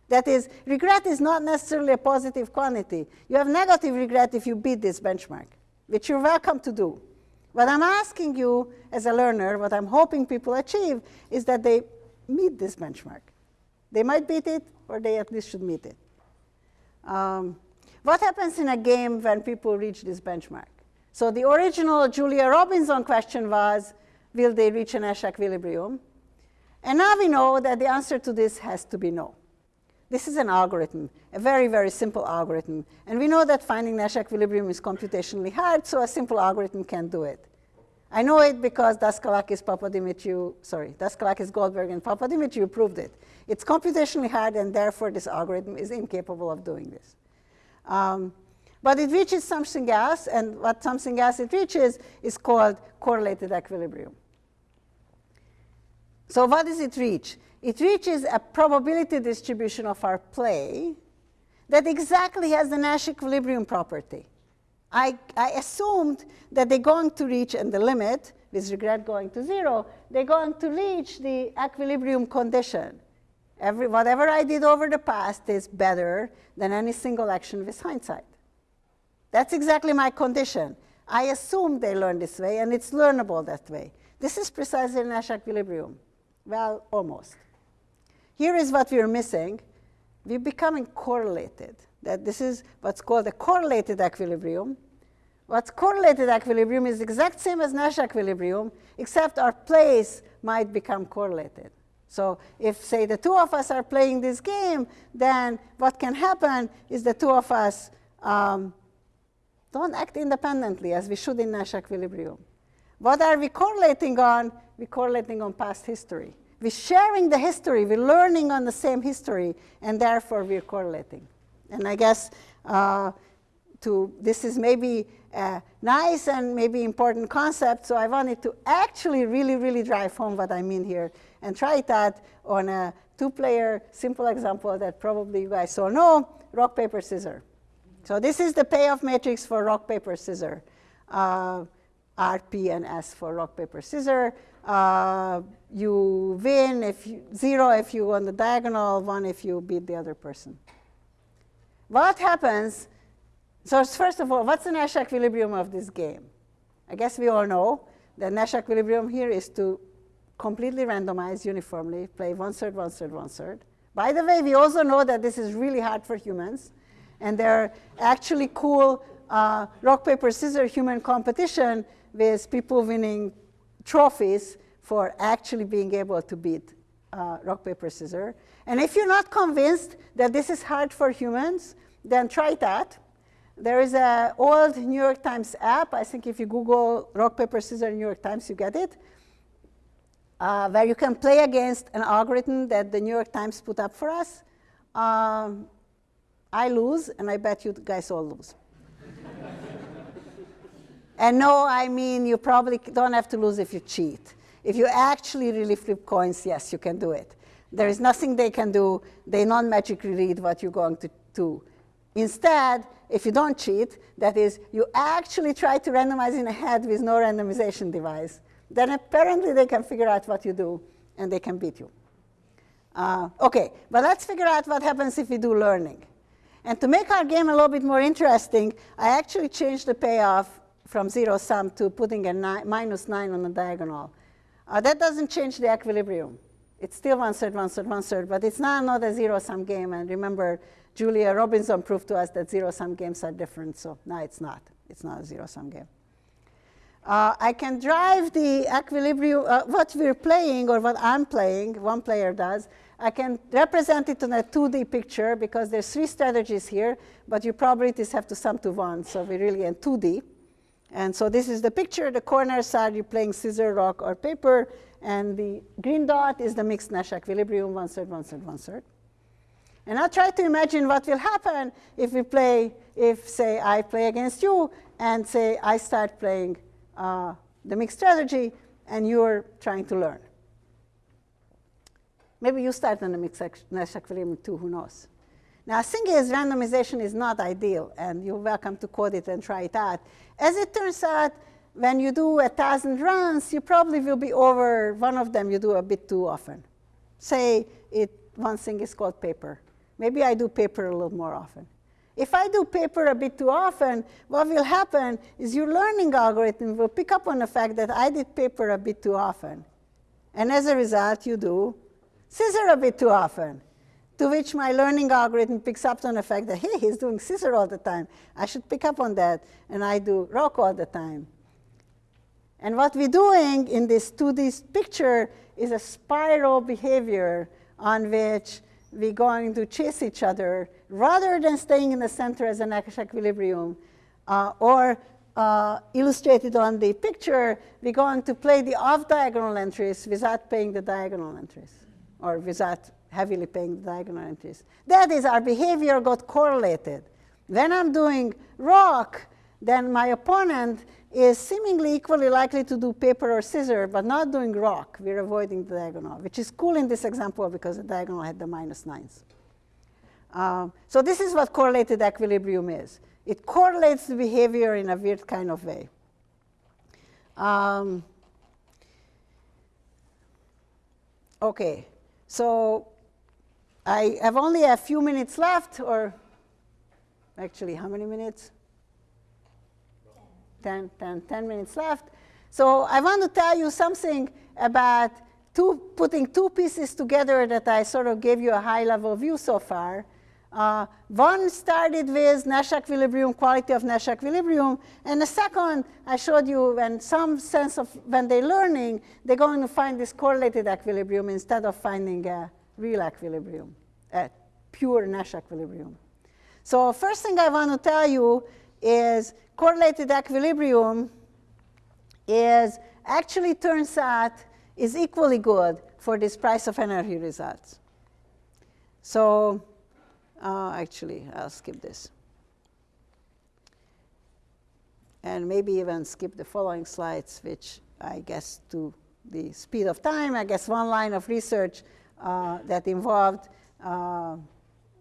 [SPEAKER 3] That is, regret is not necessarily a positive quantity. You have negative regret if you beat this benchmark, which you're welcome to do. What I'm asking you as a learner, what I'm hoping people achieve, is that they meet this benchmark. They might beat it, or they at least should meet it. Um, what happens in a game when people reach this benchmark? So the original Julia Robinson question was, will they reach an Nash equilibrium? And now we know that the answer to this has to be no. This is an algorithm, a very, very simple algorithm. And we know that finding Nash equilibrium is computationally hard, so a simple algorithm can do it. I know it because Daskalakis, Papadimitriou, sorry, Daskalakis, Goldberg, and Papadimitriou proved it. It's computationally hard, and therefore this algorithm is incapable of doing this. Um, but it reaches something else, and what something else it reaches is called correlated equilibrium. So what does it reach? It reaches a probability distribution of our play that exactly has the Nash equilibrium property. I, I assumed that they're going to reach, and the limit, with regret going to zero, they're going to reach the equilibrium condition. Every, whatever I did over the past is better than any single action with hindsight. That's exactly my condition. I assume they learn this way, and it's learnable that way. This is precisely Nash equilibrium. Well, almost. Here is what we're missing. We're becoming correlated. That this is what's called a correlated equilibrium. What's correlated equilibrium is exact same as Nash equilibrium, except our place might become correlated. So if, say, the two of us are playing this game, then what can happen is the two of us um, don't act independently as we should in Nash equilibrium. What are we correlating on? We're correlating on past history. We're sharing the history. We're learning on the same history, and therefore we're correlating. And I guess uh, to this is maybe a nice and maybe important concept, so I wanted to actually really, really drive home what I mean here and try that on a two-player simple example that probably you guys all know, rock, paper, scissors. So this is the payoff matrix for rock, paper, scissors. Uh, R, P, and S for rock, paper, scissors. Uh, you win if you, zero if you on the diagonal, one if you beat the other person. What happens? So first of all, what's the Nash equilibrium of this game? I guess we all know the Nash equilibrium here is to completely randomize uniformly, play one third, one third, one third. By the way, we also know that this is really hard for humans, and there are actually cool uh, rock, paper, scissors human competition with people winning trophies for actually being able to beat uh, rock, paper, scissors. And if you're not convinced that this is hard for humans, then try that. There is an old New York Times app. I think if you Google rock, paper, scissors New York Times, you get it, uh, where you can play against an algorithm that the New York Times put up for us. Um, I lose, and I bet you guys all lose. And no, I mean, you probably don't have to lose if you cheat. If you actually really flip coins, yes, you can do it. There is nothing they can do. They non-magically read what you're going to do. Instead, if you don't cheat, that is, you actually try to randomize in a head with no randomization device, then apparently they can figure out what you do and they can beat you. Uh, okay, but let's figure out what happens if we do learning. And to make our game a little bit more interesting, I actually changed the payoff from zero sum to putting a ni minus 9 on the diagonal. Uh, that doesn't change the equilibrium. It's still one third, one third, one third, but it's now not a zero sum game. And remember, Julia Robinson proved to us that zero sum games are different, so now it's not. It's not a zero sum game. Uh, I can drive the equilibrium, uh, what we're playing or what I'm playing, one player does, I can represent it in a 2D picture because there's three strategies here, but your probabilities have to sum to one, so we're really in 2D. And so this is the picture. The corners are you're playing scissor, rock, or paper, and the green dot is the mixed Nash equilibrium, one third, one third, one third. And I'll try to imagine what will happen if we play, if say I play against you, and say I start playing uh, the mixed strategy, and you're trying to learn. Maybe you start on the mixed Nash equilibrium too, who knows. Now, thing is, randomization is not ideal, and you're welcome to code it and try it out. As it turns out, when you do a thousand runs, you probably will be over one of them you do a bit too often. Say it, one thing is called paper. Maybe I do paper a little more often. If I do paper a bit too often, what will happen is your learning algorithm will pick up on the fact that I did paper a bit too often. And as a result, you do scissor a bit too often. To which my learning algorithm picks up on the fact that, hey, he's doing scissor all the time. I should pick up on that. And I do rock all the time. And what we're doing in this 2D picture is a spiral behavior on which we're going to chase each other rather than staying in the center as an equilibrium uh, or uh, illustrated on the picture, we're going to play the off-diagonal entries without paying the diagonal entries or without heavily paying the diagonal entries. That is, our behavior got correlated. When I'm doing rock, then my opponent is seemingly equally likely to do paper or scissor, but not doing rock. We're avoiding the diagonal, which is cool in this example because the diagonal had the minus nines. Um, so this is what correlated equilibrium is. It correlates the behavior in a weird kind of way. Um, okay, so I have only a few minutes left, or actually, how many minutes? 10, 10, 10 minutes left. So I want to tell you something about two, putting two pieces together that I sort of gave you a high-level view so far. Uh, one started with Nash equilibrium, quality of Nash equilibrium, and the second I showed you when some sense of when they're learning, they're going to find this correlated equilibrium instead of finding a real equilibrium, a pure Nash equilibrium. So first thing I want to tell you is correlated equilibrium is actually turns out is equally good for this price of anarchy results. So uh, actually, I'll skip this. And maybe even skip the following slides, which I guess to the speed of time, I guess one line of research uh, that involved uh,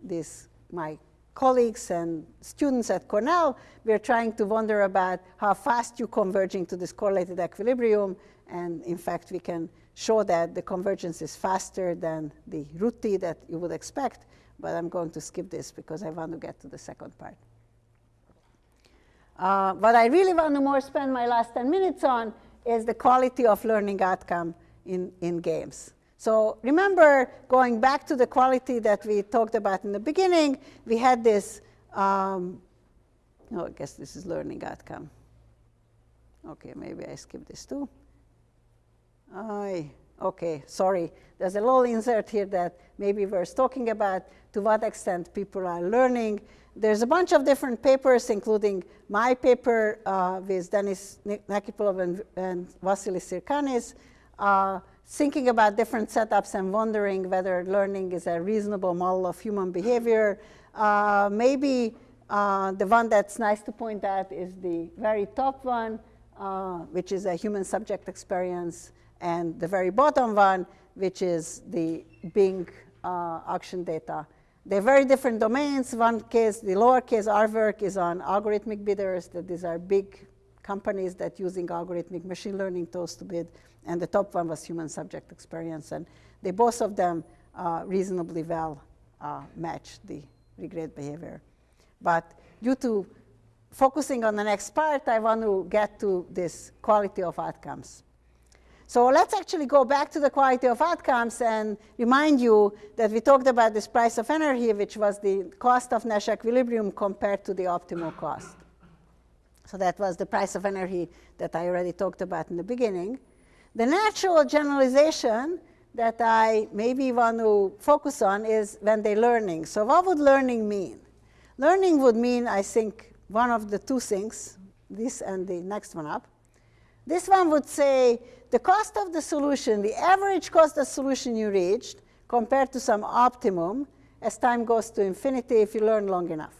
[SPEAKER 3] this, my colleagues and students at Cornell, we are trying to wonder about how fast you're converging to this correlated equilibrium. And in fact, we can show that the convergence is faster than the root t that you would expect. But I'm going to skip this because I want to get to the second part. Uh, what I really want to more spend my last 10 minutes on is the quality of learning outcome in, in games. So remember, going back to the quality that we talked about in the beginning, we had this, um, oh, I guess this is learning outcome. Okay, maybe I skip this too. I, okay, sorry. There's a little insert here that maybe we're talking about to what extent people are learning. There's a bunch of different papers, including my paper uh, with Denis Nekipelov and, and Vasily Syrgkanis. Uh, thinking about different setups and wondering whether learning is a reasonable model of human behavior. Uh, maybe uh, the one that's nice to point out is the very top one, uh, which is a human subject experience, and the very bottom one, which is the Bing uh, auction data. They're very different domains. One case, the lower case, our work is on algorithmic bidders, that these are big companies that using algorithmic machine learning tools to bid, and the top one was human subject experience. And they both of them uh, reasonably well uh, match the regret behavior. But due to focusing on the next part, I want to get to this quality of outcomes. So let's actually go back to the quality of outcomes and remind you that we talked about this price of anarchy, which was the cost of Nash equilibrium compared to the optimal cost. So that was the price of anarchy that I already talked about in the beginning. The natural generalization that I maybe want to focus on is when they're learning. So what would learning mean? Learning would mean, I think, one of the two things, this and the next one up. This one would say the cost of the solution, the average cost of solution you reached compared to some optimum as time goes to infinity if you learn long enough.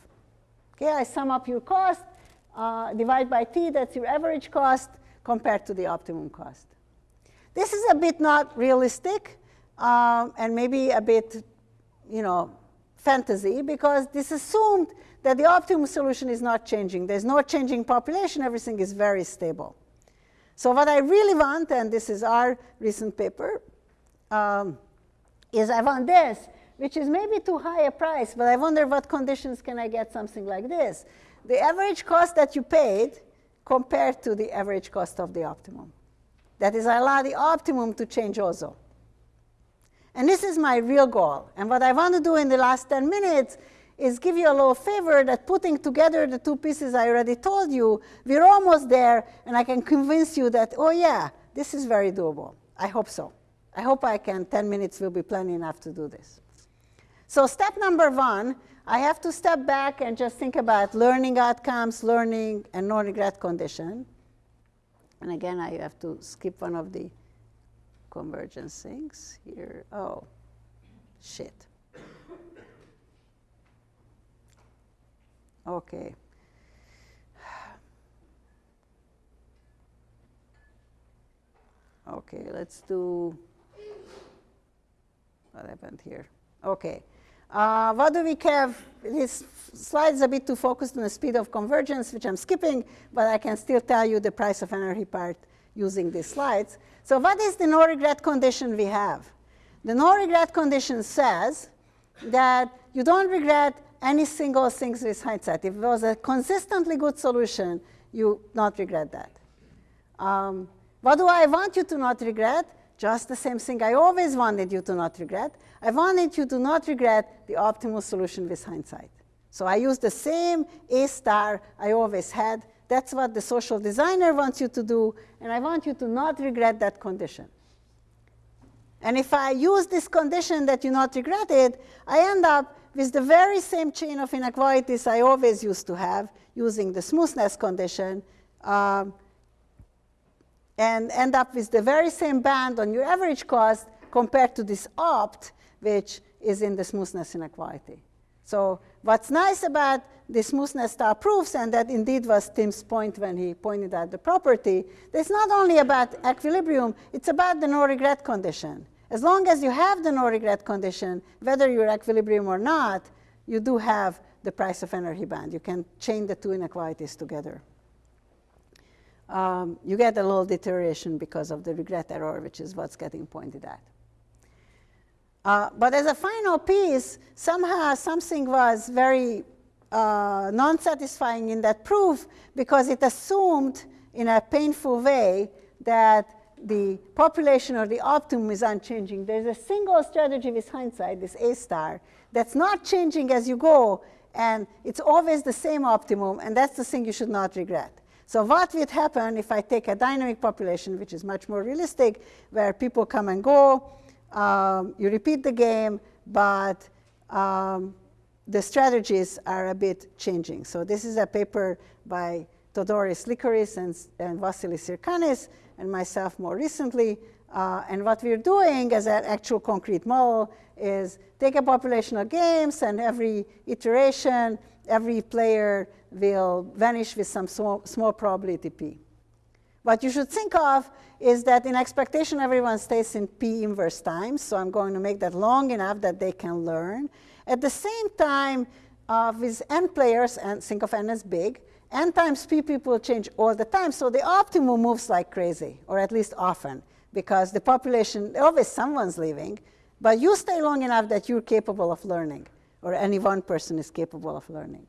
[SPEAKER 3] Okay, I sum up your cost, uh, divide by t, that's your average cost compared to the optimum cost. This is a bit not realistic um, and maybe a bit, you know, fantasy because this assumed that the optimum solution is not changing. There's no changing population, everything is very stable. So what I really want, and this is our recent paper, um, is I want this, which is maybe too high a price, but I wonder what conditions can I get something like this. The average cost that you paid compared to the average cost of the optimum. That is, I allow the optimum to change also. And this is my real goal. And what I want to do in the last 10 minutes is give you a little favor that putting together the two pieces I already told you, we're almost there, and I can convince you that, oh yeah, this is very doable. I hope so. I hope I can, 10 minutes will be plenty enough to do this. So step number one, I have to step back and just think about learning outcomes, learning, and no-regret condition. And again, I have to skip one of the convergence things here. Oh, shit. Okay. Okay, let's do, what happened here? Okay. Uh, what do we have? This slide is a bit too focused on the speed of convergence, which I'm skipping, but I can still tell you the price of anarchy part using these slides. So what is the no regret condition we have? The no regret condition says that you don't regret any single thing with hindsight. If it was a consistently good solution, you not regret that. Um, what do I want you to not regret? Just the same thing I always wanted you to not regret. I wanted you to not regret the optimal solution with hindsight. So I use the same A star I always had. That's what the social designer wants you to do, and I want you to not regret that condition. And if I use this condition that you not regret it, I end up with the very same chain of inequalities I always used to have using the smoothness condition um, and end up with the very same band on your average cost compared to this opt, which is in the smoothness inequality. So what's nice about the smoothness star proofs, and that indeed was Tim's point when he pointed out the property, it's not only about equilibrium, it's about the no regret condition. As long as you have the no regret condition, whether you're equilibrium or not, you do have the price of anarchy band. You can chain the two inequalities together. Um, you get a little deterioration because of the regret error, which is what's getting pointed at. Uh, but as a final piece, somehow something was very uh, non-satisfying in that proof because it assumed in a painful way that the population or the optimum is unchanging. There's a single strategy with hindsight, this A star, that's not changing as you go, and it's always the same optimum, and that's the thing you should not regret. So what would happen if I take a dynamic population, which is much more realistic, where people come and go, um, you repeat the game, but um, the strategies are a bit changing. So this is a paper by Theodoros Lykouris and, and Vasilis Syrgkanis, and myself more recently. Uh, and what we're doing as an actual concrete model is take a population of games and every iteration, every player will vanish with some small, small probability p. What you should think of is that in expectation everyone stays in p inverse times, so I'm going to make that long enough that they can learn. At the same time, uh, with n players, and think of n as big, n times p people change all the time, so the optimum moves like crazy, or at least often, because the population, always someone's leaving, but you stay long enough that you're capable of learning, or any one person is capable of learning.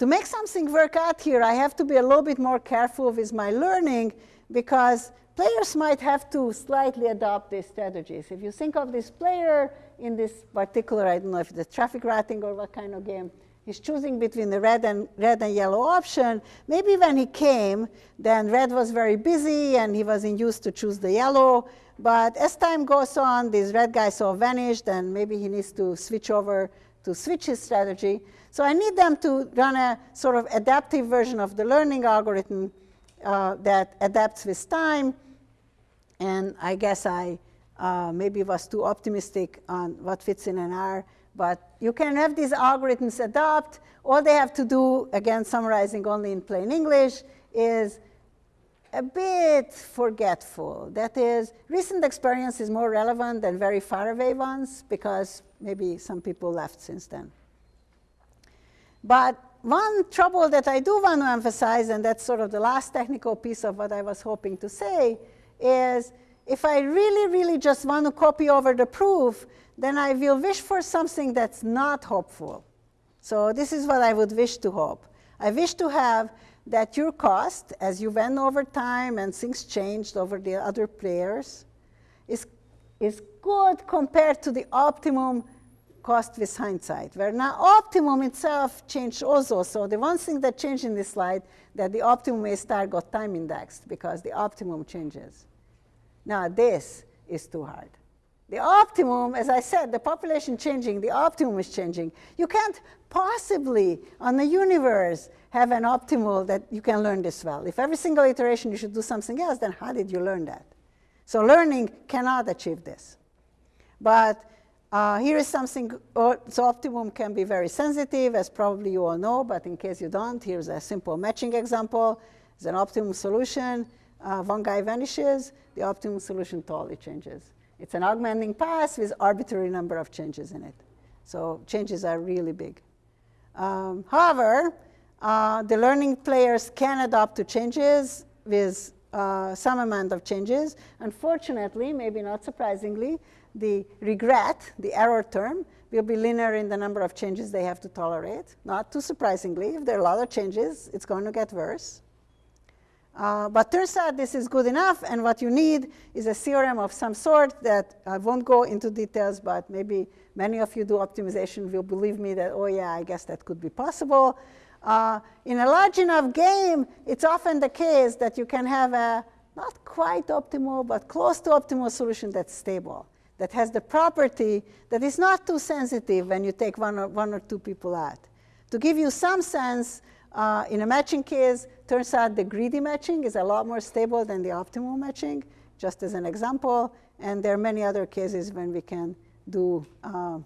[SPEAKER 3] To make something work out here, I have to be a little bit more careful with my learning because players might have to slightly adopt these strategies. If you think of this player in this particular, I don't know if it's traffic routing or what kind of game, he's choosing between the red and, red and yellow option. Maybe when he came, then red was very busy and he wasn't used to choose the yellow. But as time goes on, these red guys all vanished and maybe he needs to switch over to switch his strategy. So I need them to run a sort of adaptive version of the learning algorithm uh, that adapts with time. And I guess I uh, maybe was too optimistic on what fits in an R. But you can have these algorithms adopt. All they have to do, again, summarizing only in plain English, is a bit forgetful. That is, recent experience is more relevant than very far away ones because maybe some people left since then. But one trouble that I do want to emphasize, and that's sort of the last technical piece of what I was hoping to say, is if I really, really just want to copy over the proof, then I will wish for something that's not hopeful. So this is what I would wish to hope. I wish to have that your cost, as you went over time and things changed over the other players, is, is good compared to the optimum cost with hindsight, where now optimum itself changed also. So the one thing that changed in this slide, that the optimum A star got time indexed because the optimum changes. Now this is too hard. The optimum, as I said, the population changing, the optimum is changing. You can't possibly, on the universe, have an optimal that you can learn this well. If every single iteration you should do something else, then how did you learn that? So learning cannot achieve this. But uh, here is something, uh, so optimum can be very sensitive, as probably you all know, but in case you don't, here's a simple matching example. It's an optimum solution. Uh, one guy vanishes, the optimum solution totally changes. It's an augmenting path with arbitrary number of changes in it. So changes are really big. Um, however, uh, the learning players can adapt to changes with uh, some amount of changes. Unfortunately, maybe not surprisingly, the regret, the error term, will be linear in the number of changes they have to tolerate. Not too surprisingly, if there are a lot of changes, it's going to get worse. Uh, but turns out this is good enough, and what you need is a theorem of some sort that I won't go into details, but maybe many of you do optimization will believe me that, oh yeah, I guess that could be possible. Uh, in a large enough game, it's often the case that you can have a not quite optimal, but close to optimal solution that's stable that has the property that is not too sensitive when you take one or, one or two people out. To give you some sense, uh, in a matching case, turns out the greedy matching is a lot more stable than the optimal matching, just as an example. And there are many other cases when we can do uh,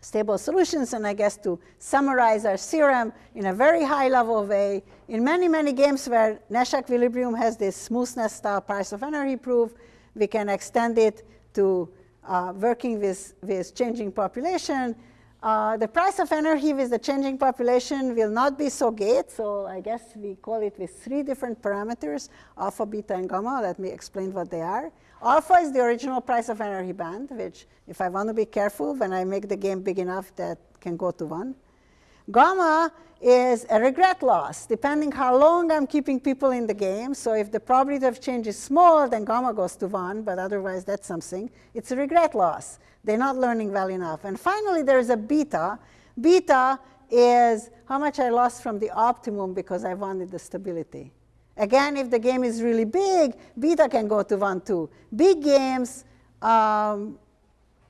[SPEAKER 3] stable solutions. And I guess to summarize our theorem in a very high level way, in many, many games where Nash equilibrium has this smoothness style price of anarchy proof, we can extend it to uh, working with, with changing population. Uh, the price of anarchy with the changing population will not be so great, so I guess we call it with three different parameters, alpha, beta, and gamma. Let me explain what they are. Alpha is the original price of anarchy band, which if I want to be careful, when I make the game big enough, that can go to 1. Gamma is a regret loss, depending how long I'm keeping people in the game. So if the probability of change is small, then gamma goes to 1, but otherwise that's something. It's a regret loss. They're not learning well enough. And finally, there's a beta. Beta is how much I lost from the optimum because I wanted the stability. Again, if the game is really big, beta can go to 1, too. Big games, um,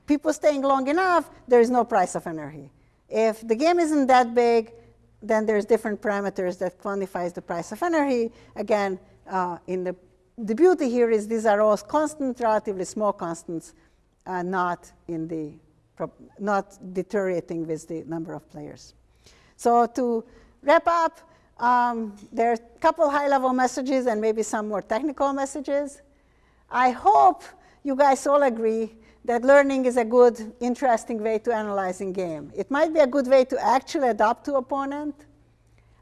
[SPEAKER 3] people staying long enough, there is no price of anarchy. If the game isn't that big, then there's different parameters that quantifies the price of anarchy. Again, uh, in the, the beauty here is these are all constant, relatively small constants, uh, not in the not deteriorating with the number of players. So to wrap up, um, there are a couple high-level messages and maybe some more technical messages. I hope you guys all agree that learning is a good, interesting way to analyzing game. It might be a good way to actually adapt to opponent.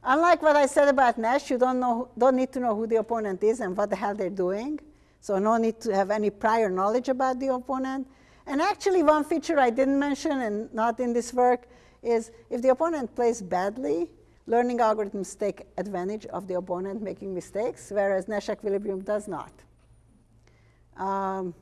[SPEAKER 3] Unlike what I said about Nash, you don't, know, don't need to know who the opponent is and what the hell they're doing. So no need to have any prior knowledge about the opponent. And actually, one feature I didn't mention and not in this work is if the opponent plays badly, learning algorithms take advantage of the opponent making mistakes, whereas Nash equilibrium does not. Um,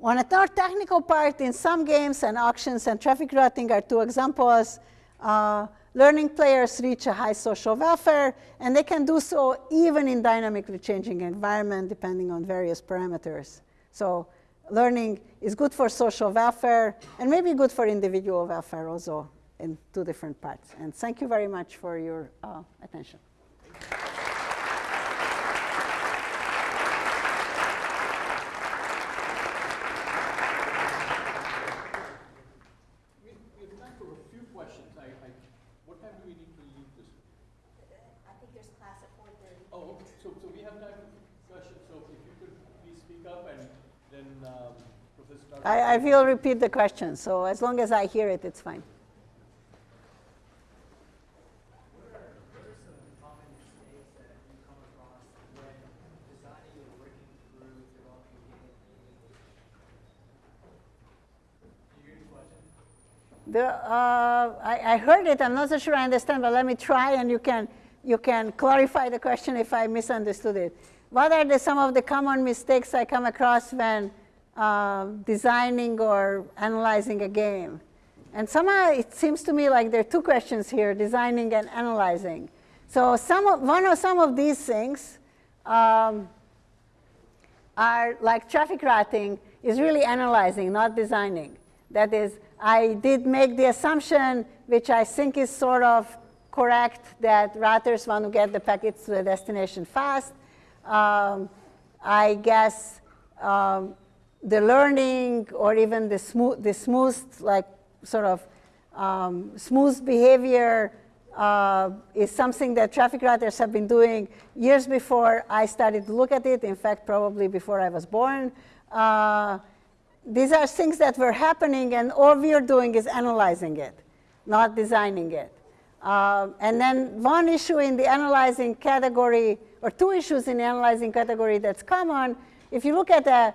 [SPEAKER 3] on a more technical part, in some games and auctions and traffic routing are two examples. Uh, learning players reach a high social welfare, and they can do so even in dynamically changing environment depending on various parameters. So learning is good for social welfare and maybe good for individual welfare also in two different parts. And thank you very much for your uh, attention.
[SPEAKER 1] We, we have time for a few questions. I, I, what time do we need to leave this?
[SPEAKER 3] I think there's class at 4.30.
[SPEAKER 1] Oh, okay. so, so we have time for questions, so if you could please speak up and then um, Professor Tardos-
[SPEAKER 3] I, I will repeat the question, so as long as I hear it, it's fine.
[SPEAKER 4] The,
[SPEAKER 3] uh, I, I heard it. I'm not so sure I understand, but let me try, and you can you can clarify the question if I misunderstood it. What are the, some of the common mistakes I come across when uh, designing or analyzing a game? And somehow it seems to me like there are two questions here: designing and analyzing. So some of, one of some of these things. Um, are like traffic routing is really analyzing, not designing. That is, I did make the assumption, which I think is sort of correct, that routers want to get the packets to the destination fast. Um, I guess um, the learning or even the smooth, the smooth like sort of um, smooth behavior uh, is something that traffic writers have been doing years before I started to look at it. In fact, probably before I was born. Uh, these are things that were happening, and all we are doing is analyzing it, not designing it. Uh, and then one issue in the analyzing category, or two issues in the analyzing category that's common, if you look at a,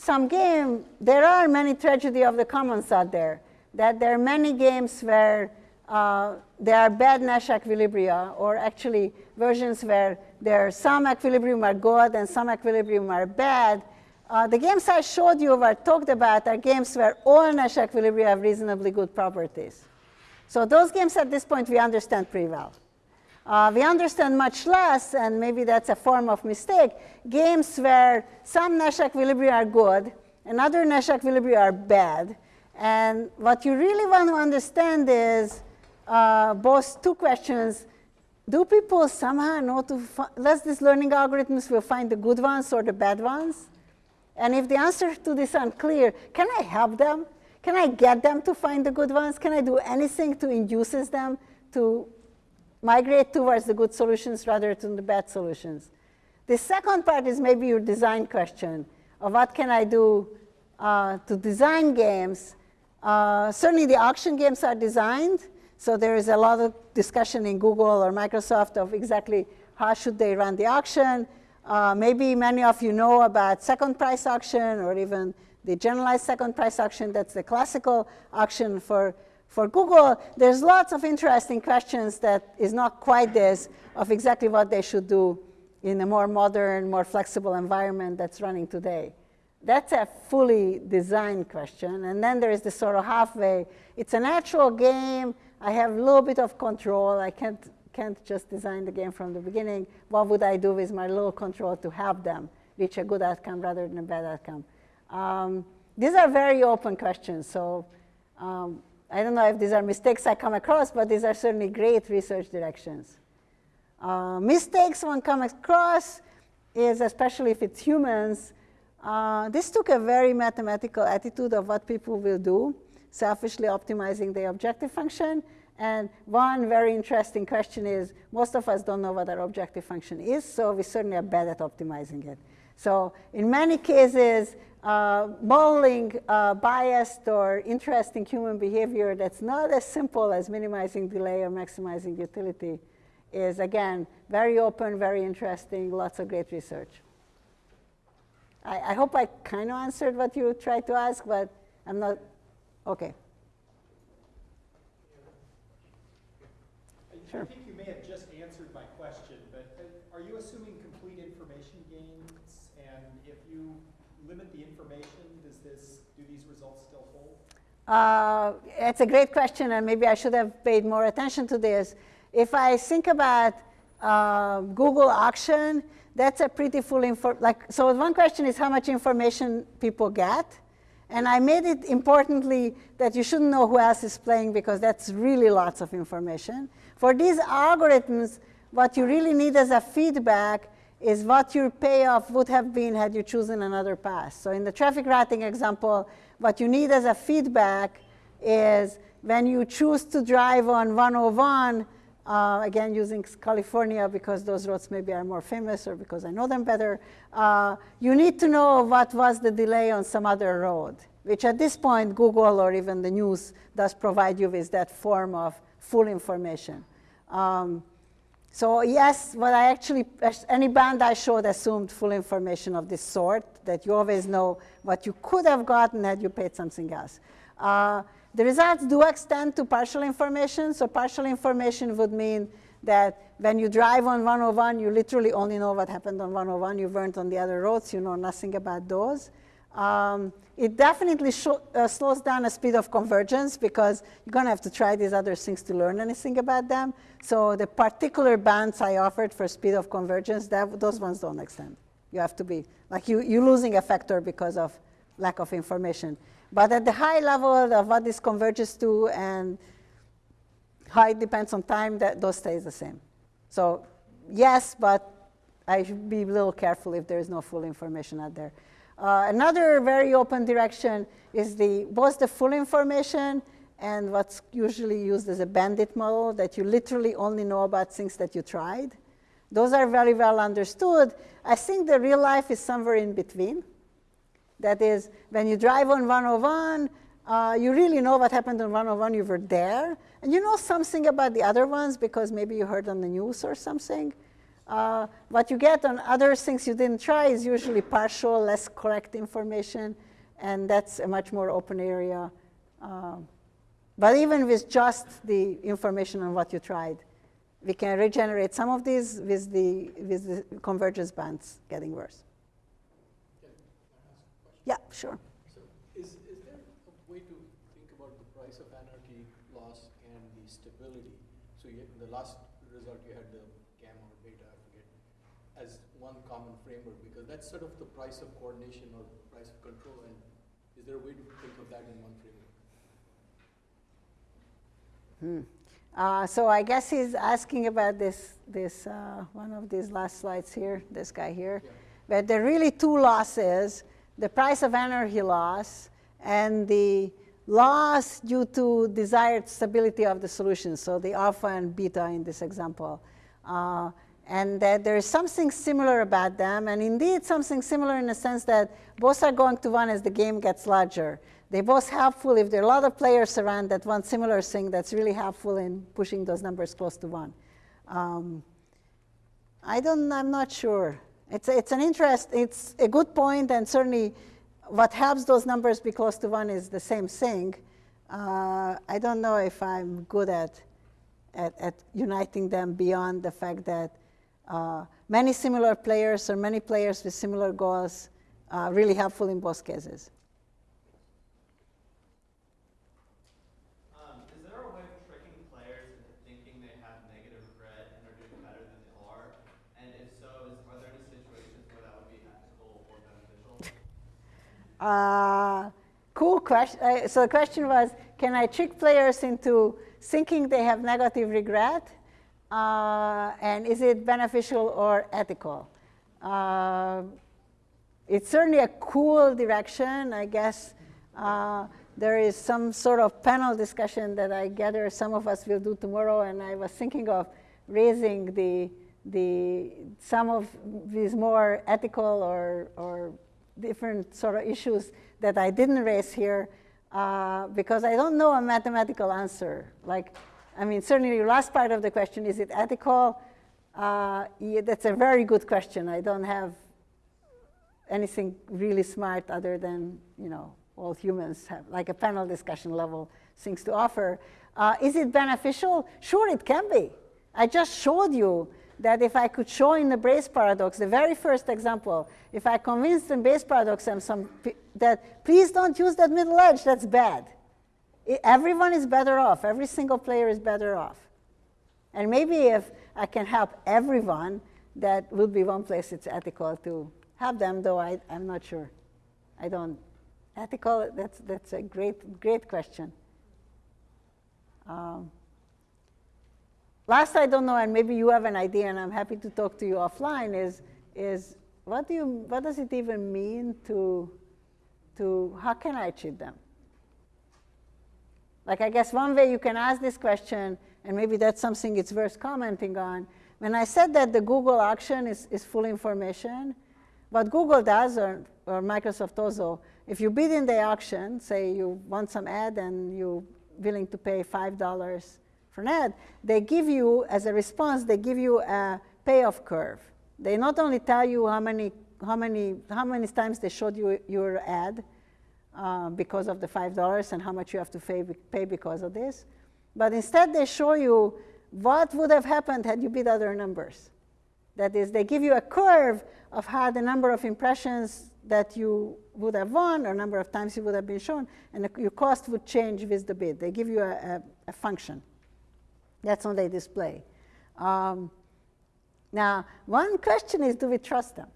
[SPEAKER 3] some game, there are many tragedy of the commons out there. That there are many games where uh, there are bad Nash equilibria, or actually versions where there are some equilibrium are good and some equilibrium are bad. Uh, the games I showed you or talked about are games where all Nash equilibria have reasonably good properties. So those games at this point we understand pretty well. Uh, we understand much less, and maybe that's a form of mistake, games where some Nash equilibria are good and other Nash equilibria are bad. And what you really want to understand is uh, both two questions. Do people somehow know to, does these learning algorithms will find the good ones or the bad ones? And if the answer to this is unclear, can I help them? Can I get them to find the good ones? Can I do anything to induces them to migrate towards the good solutions rather than the bad solutions? The second part is maybe your design question of what can I do uh, to design games. Uh, certainly the auction games are designed, so there is a lot of discussion in Google or Microsoft of exactly how should they run the auction. Uh, maybe many of you know about second price auction or even the generalized second price auction. That's the classical auction for, for Google. There's lots of interesting questions that is not quite this of exactly what they should do in a more modern, more flexible environment that's running today. That's a fully designed question. And then there is the sort of halfway. It's a natural game. I have a little bit of control. I can't can't just design the game from the beginning. What would I do with my little control to help them reach a good outcome rather than a bad outcome? Um, these are very open questions. So um, I don't know if these are mistakes I come across, but these are certainly great research directions. Uh, mistakes one comes across is, especially if it's humans, uh, this took a very mathematical attitude of what people will do, selfishly optimizing the objective function. And one very interesting question is, most of us don't know what our objective function is, so we certainly are bad at optimizing it. So in many cases, uh, modeling uh, biased or interesting human behavior that's not as simple as minimizing delay or maximizing utility is, again, very open, very interesting, lots of great research. I, I hope I kind of answered what you tried to ask, but I'm not, okay. Sure.
[SPEAKER 5] I think you may have just answered my question, but uh, are you assuming complete information games? And if you limit the information, does this, do these results still hold?
[SPEAKER 3] Uh, it's a great question, and maybe I should have paid more attention to this. If I think about uh, Google auction, that's a pretty full info. Like, so one question is how much information people get, and I made it importantly that you shouldn't know who else is playing because that's really lots of information. For these algorithms, what you really need as a feedback is what your payoff would have been had you chosen another path. So in the traffic routing example, what you need as a feedback is when you choose to drive on 101, uh, again using California because those roads maybe are more famous or because I know them better, uh, you need to know what was the delay on some other road, which at this point Google or even the news does provide you with that form of full information. Um, so yes, what I actually, any band I showed assumed full information of this sort, that you always know what you could have gotten had you paid something else. Uh, the results do extend to partial information. So partial information would mean that when you drive on 101, you literally only know what happened on 101. You weren't on the other roads. You know nothing about those. Um, it definitely uh, slows down the speed of convergence because you're going to have to try these other things to learn anything about them. So the particular bands I offered for speed of convergence, that, those ones don't extend. You have to be, like you, you're losing a factor because of lack of information. But at the high level of what this converges to and how it depends on time, that those stays the same. So yes, but I should be a little careful if there is no full information out there. Uh, another very open direction is the both the full information and what's usually used as a bandit model that you literally only know about things that you tried. Those are very well understood. I think the real life is somewhere in between. That is, when you drive on 101, uh, you really know what happened on 101, you were there. And you know something about the other ones because maybe you heard on the news or something. Uh, what you get on other things you didn't try is usually partial, less correct information, and that's a much more open area. Uh, but even with just the information on what you tried, we can regenerate some of these with the, with the convergence bands getting worse. Yeah, sure.
[SPEAKER 1] So is, is there a way to think about the price of anarchy loss and the stability? So you, the last result you had the gamma or beta, I forget, as one common framework because that's sort of the price of coordination or price of control. And is there a way to think of that in one framework?
[SPEAKER 3] Hmm. Uh, so I guess he's asking about this, this uh, one of these last slides here, this guy here.
[SPEAKER 1] Yeah.
[SPEAKER 3] But there are really two losses, the price of anarchy loss and the loss due to desired stability of the solution, so the alpha and beta in this example. Uh, and that there is something similar about them, and indeed something similar in the sense that both are going to one as the game gets larger. They both helpful if there are a lot of players around that want similar thing that's really helpful in pushing those numbers close to one. Um, I don't, I'm not sure. It's, it's an interest, it's a good point, and certainly what helps those numbers be close to one is the same thing. Uh, I don't know if I'm good at, at, at uniting them beyond the fact that uh, many similar players or many players with similar goals are really helpful in both cases.
[SPEAKER 6] Um, is there a way of tricking players into thinking they have negative regret and are doing better than they are? And if so, is, are there any situations where that would be ethical or beneficial?
[SPEAKER 3] Uh, cool question. Uh, so the question was, can I trick players into thinking they have negative regret? Uh, and is it beneficial or ethical? Uh, it's certainly a cool direction. I guess uh, there is some sort of panel discussion that I gather some of us will do tomorrow. And I was thinking of raising the the, some of these more ethical or, or different sort of issues that I didn't raise here uh, because I don't know a mathematical answer. Like, I mean, certainly your last part of the question, is it ethical? Uh, yeah, that's a very good question. I don't have anything really smart other than, you know, all humans have, like a panel discussion level things to offer. Uh, is it beneficial? Sure, it can be. I just showed you that if I could show in the Braess paradox, the very first example, if I convinced in Braess paradox and some that please don't use that middle edge, that's bad. Everyone is better off. Every single player is better off. And maybe if I can help everyone, that would be one place it's ethical to have them, though I, I'm not sure. I don't. Ethical, that's, that's a great, great question. Um, last I don't know, and maybe you have an idea, and I'm happy to talk to you offline, is, is what, do you, what does it even mean to, to, how can I cheat them? Like, I guess one way you can ask this question, and maybe that's something it's worth commenting on. When I said that the Google auction is, is full information, what Google does, or, or Microsoft also, if you bid in the auction, say you want some ad and you're willing to pay $5 for an ad, they give you, as a response, they give you a payoff curve. They not only tell you how many, how many, how many times they showed you your ad uh, because of the $5 and how much you have to pay, pay because of this, but instead they show you what would have happened had you bid other numbers. That is, they give you a curve of how the number of impressions that you would have won or number of times you would have been shown, and the, your cost would change with the bid. They give you a, a, a function. That's on they display. Um, now, one question is, do we trust them?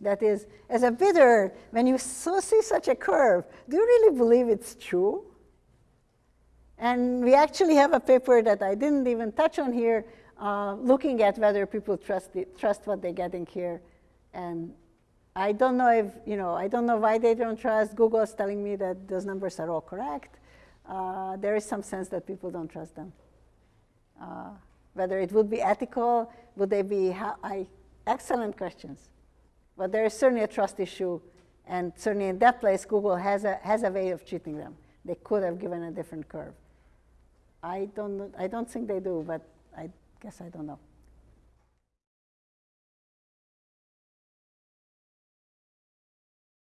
[SPEAKER 3] That is, as a bidder, when you so see such a curve, do you really believe it's true? And we actually have a paper that I didn't even touch on here, uh, looking at whether people trust, it, trust what they're getting here. And I don't know if, you know, I don't know why they don't trust. Google is telling me that those numbers are all correct. Uh, there is some sense that people don't trust them. Uh, whether it would be ethical, would they be, I, excellent questions. But there is certainly a trust issue, and certainly in that place, Google has a, has a way of cheating them. They could have given a different curve. I don't, I don't think they do, but I guess I don't know.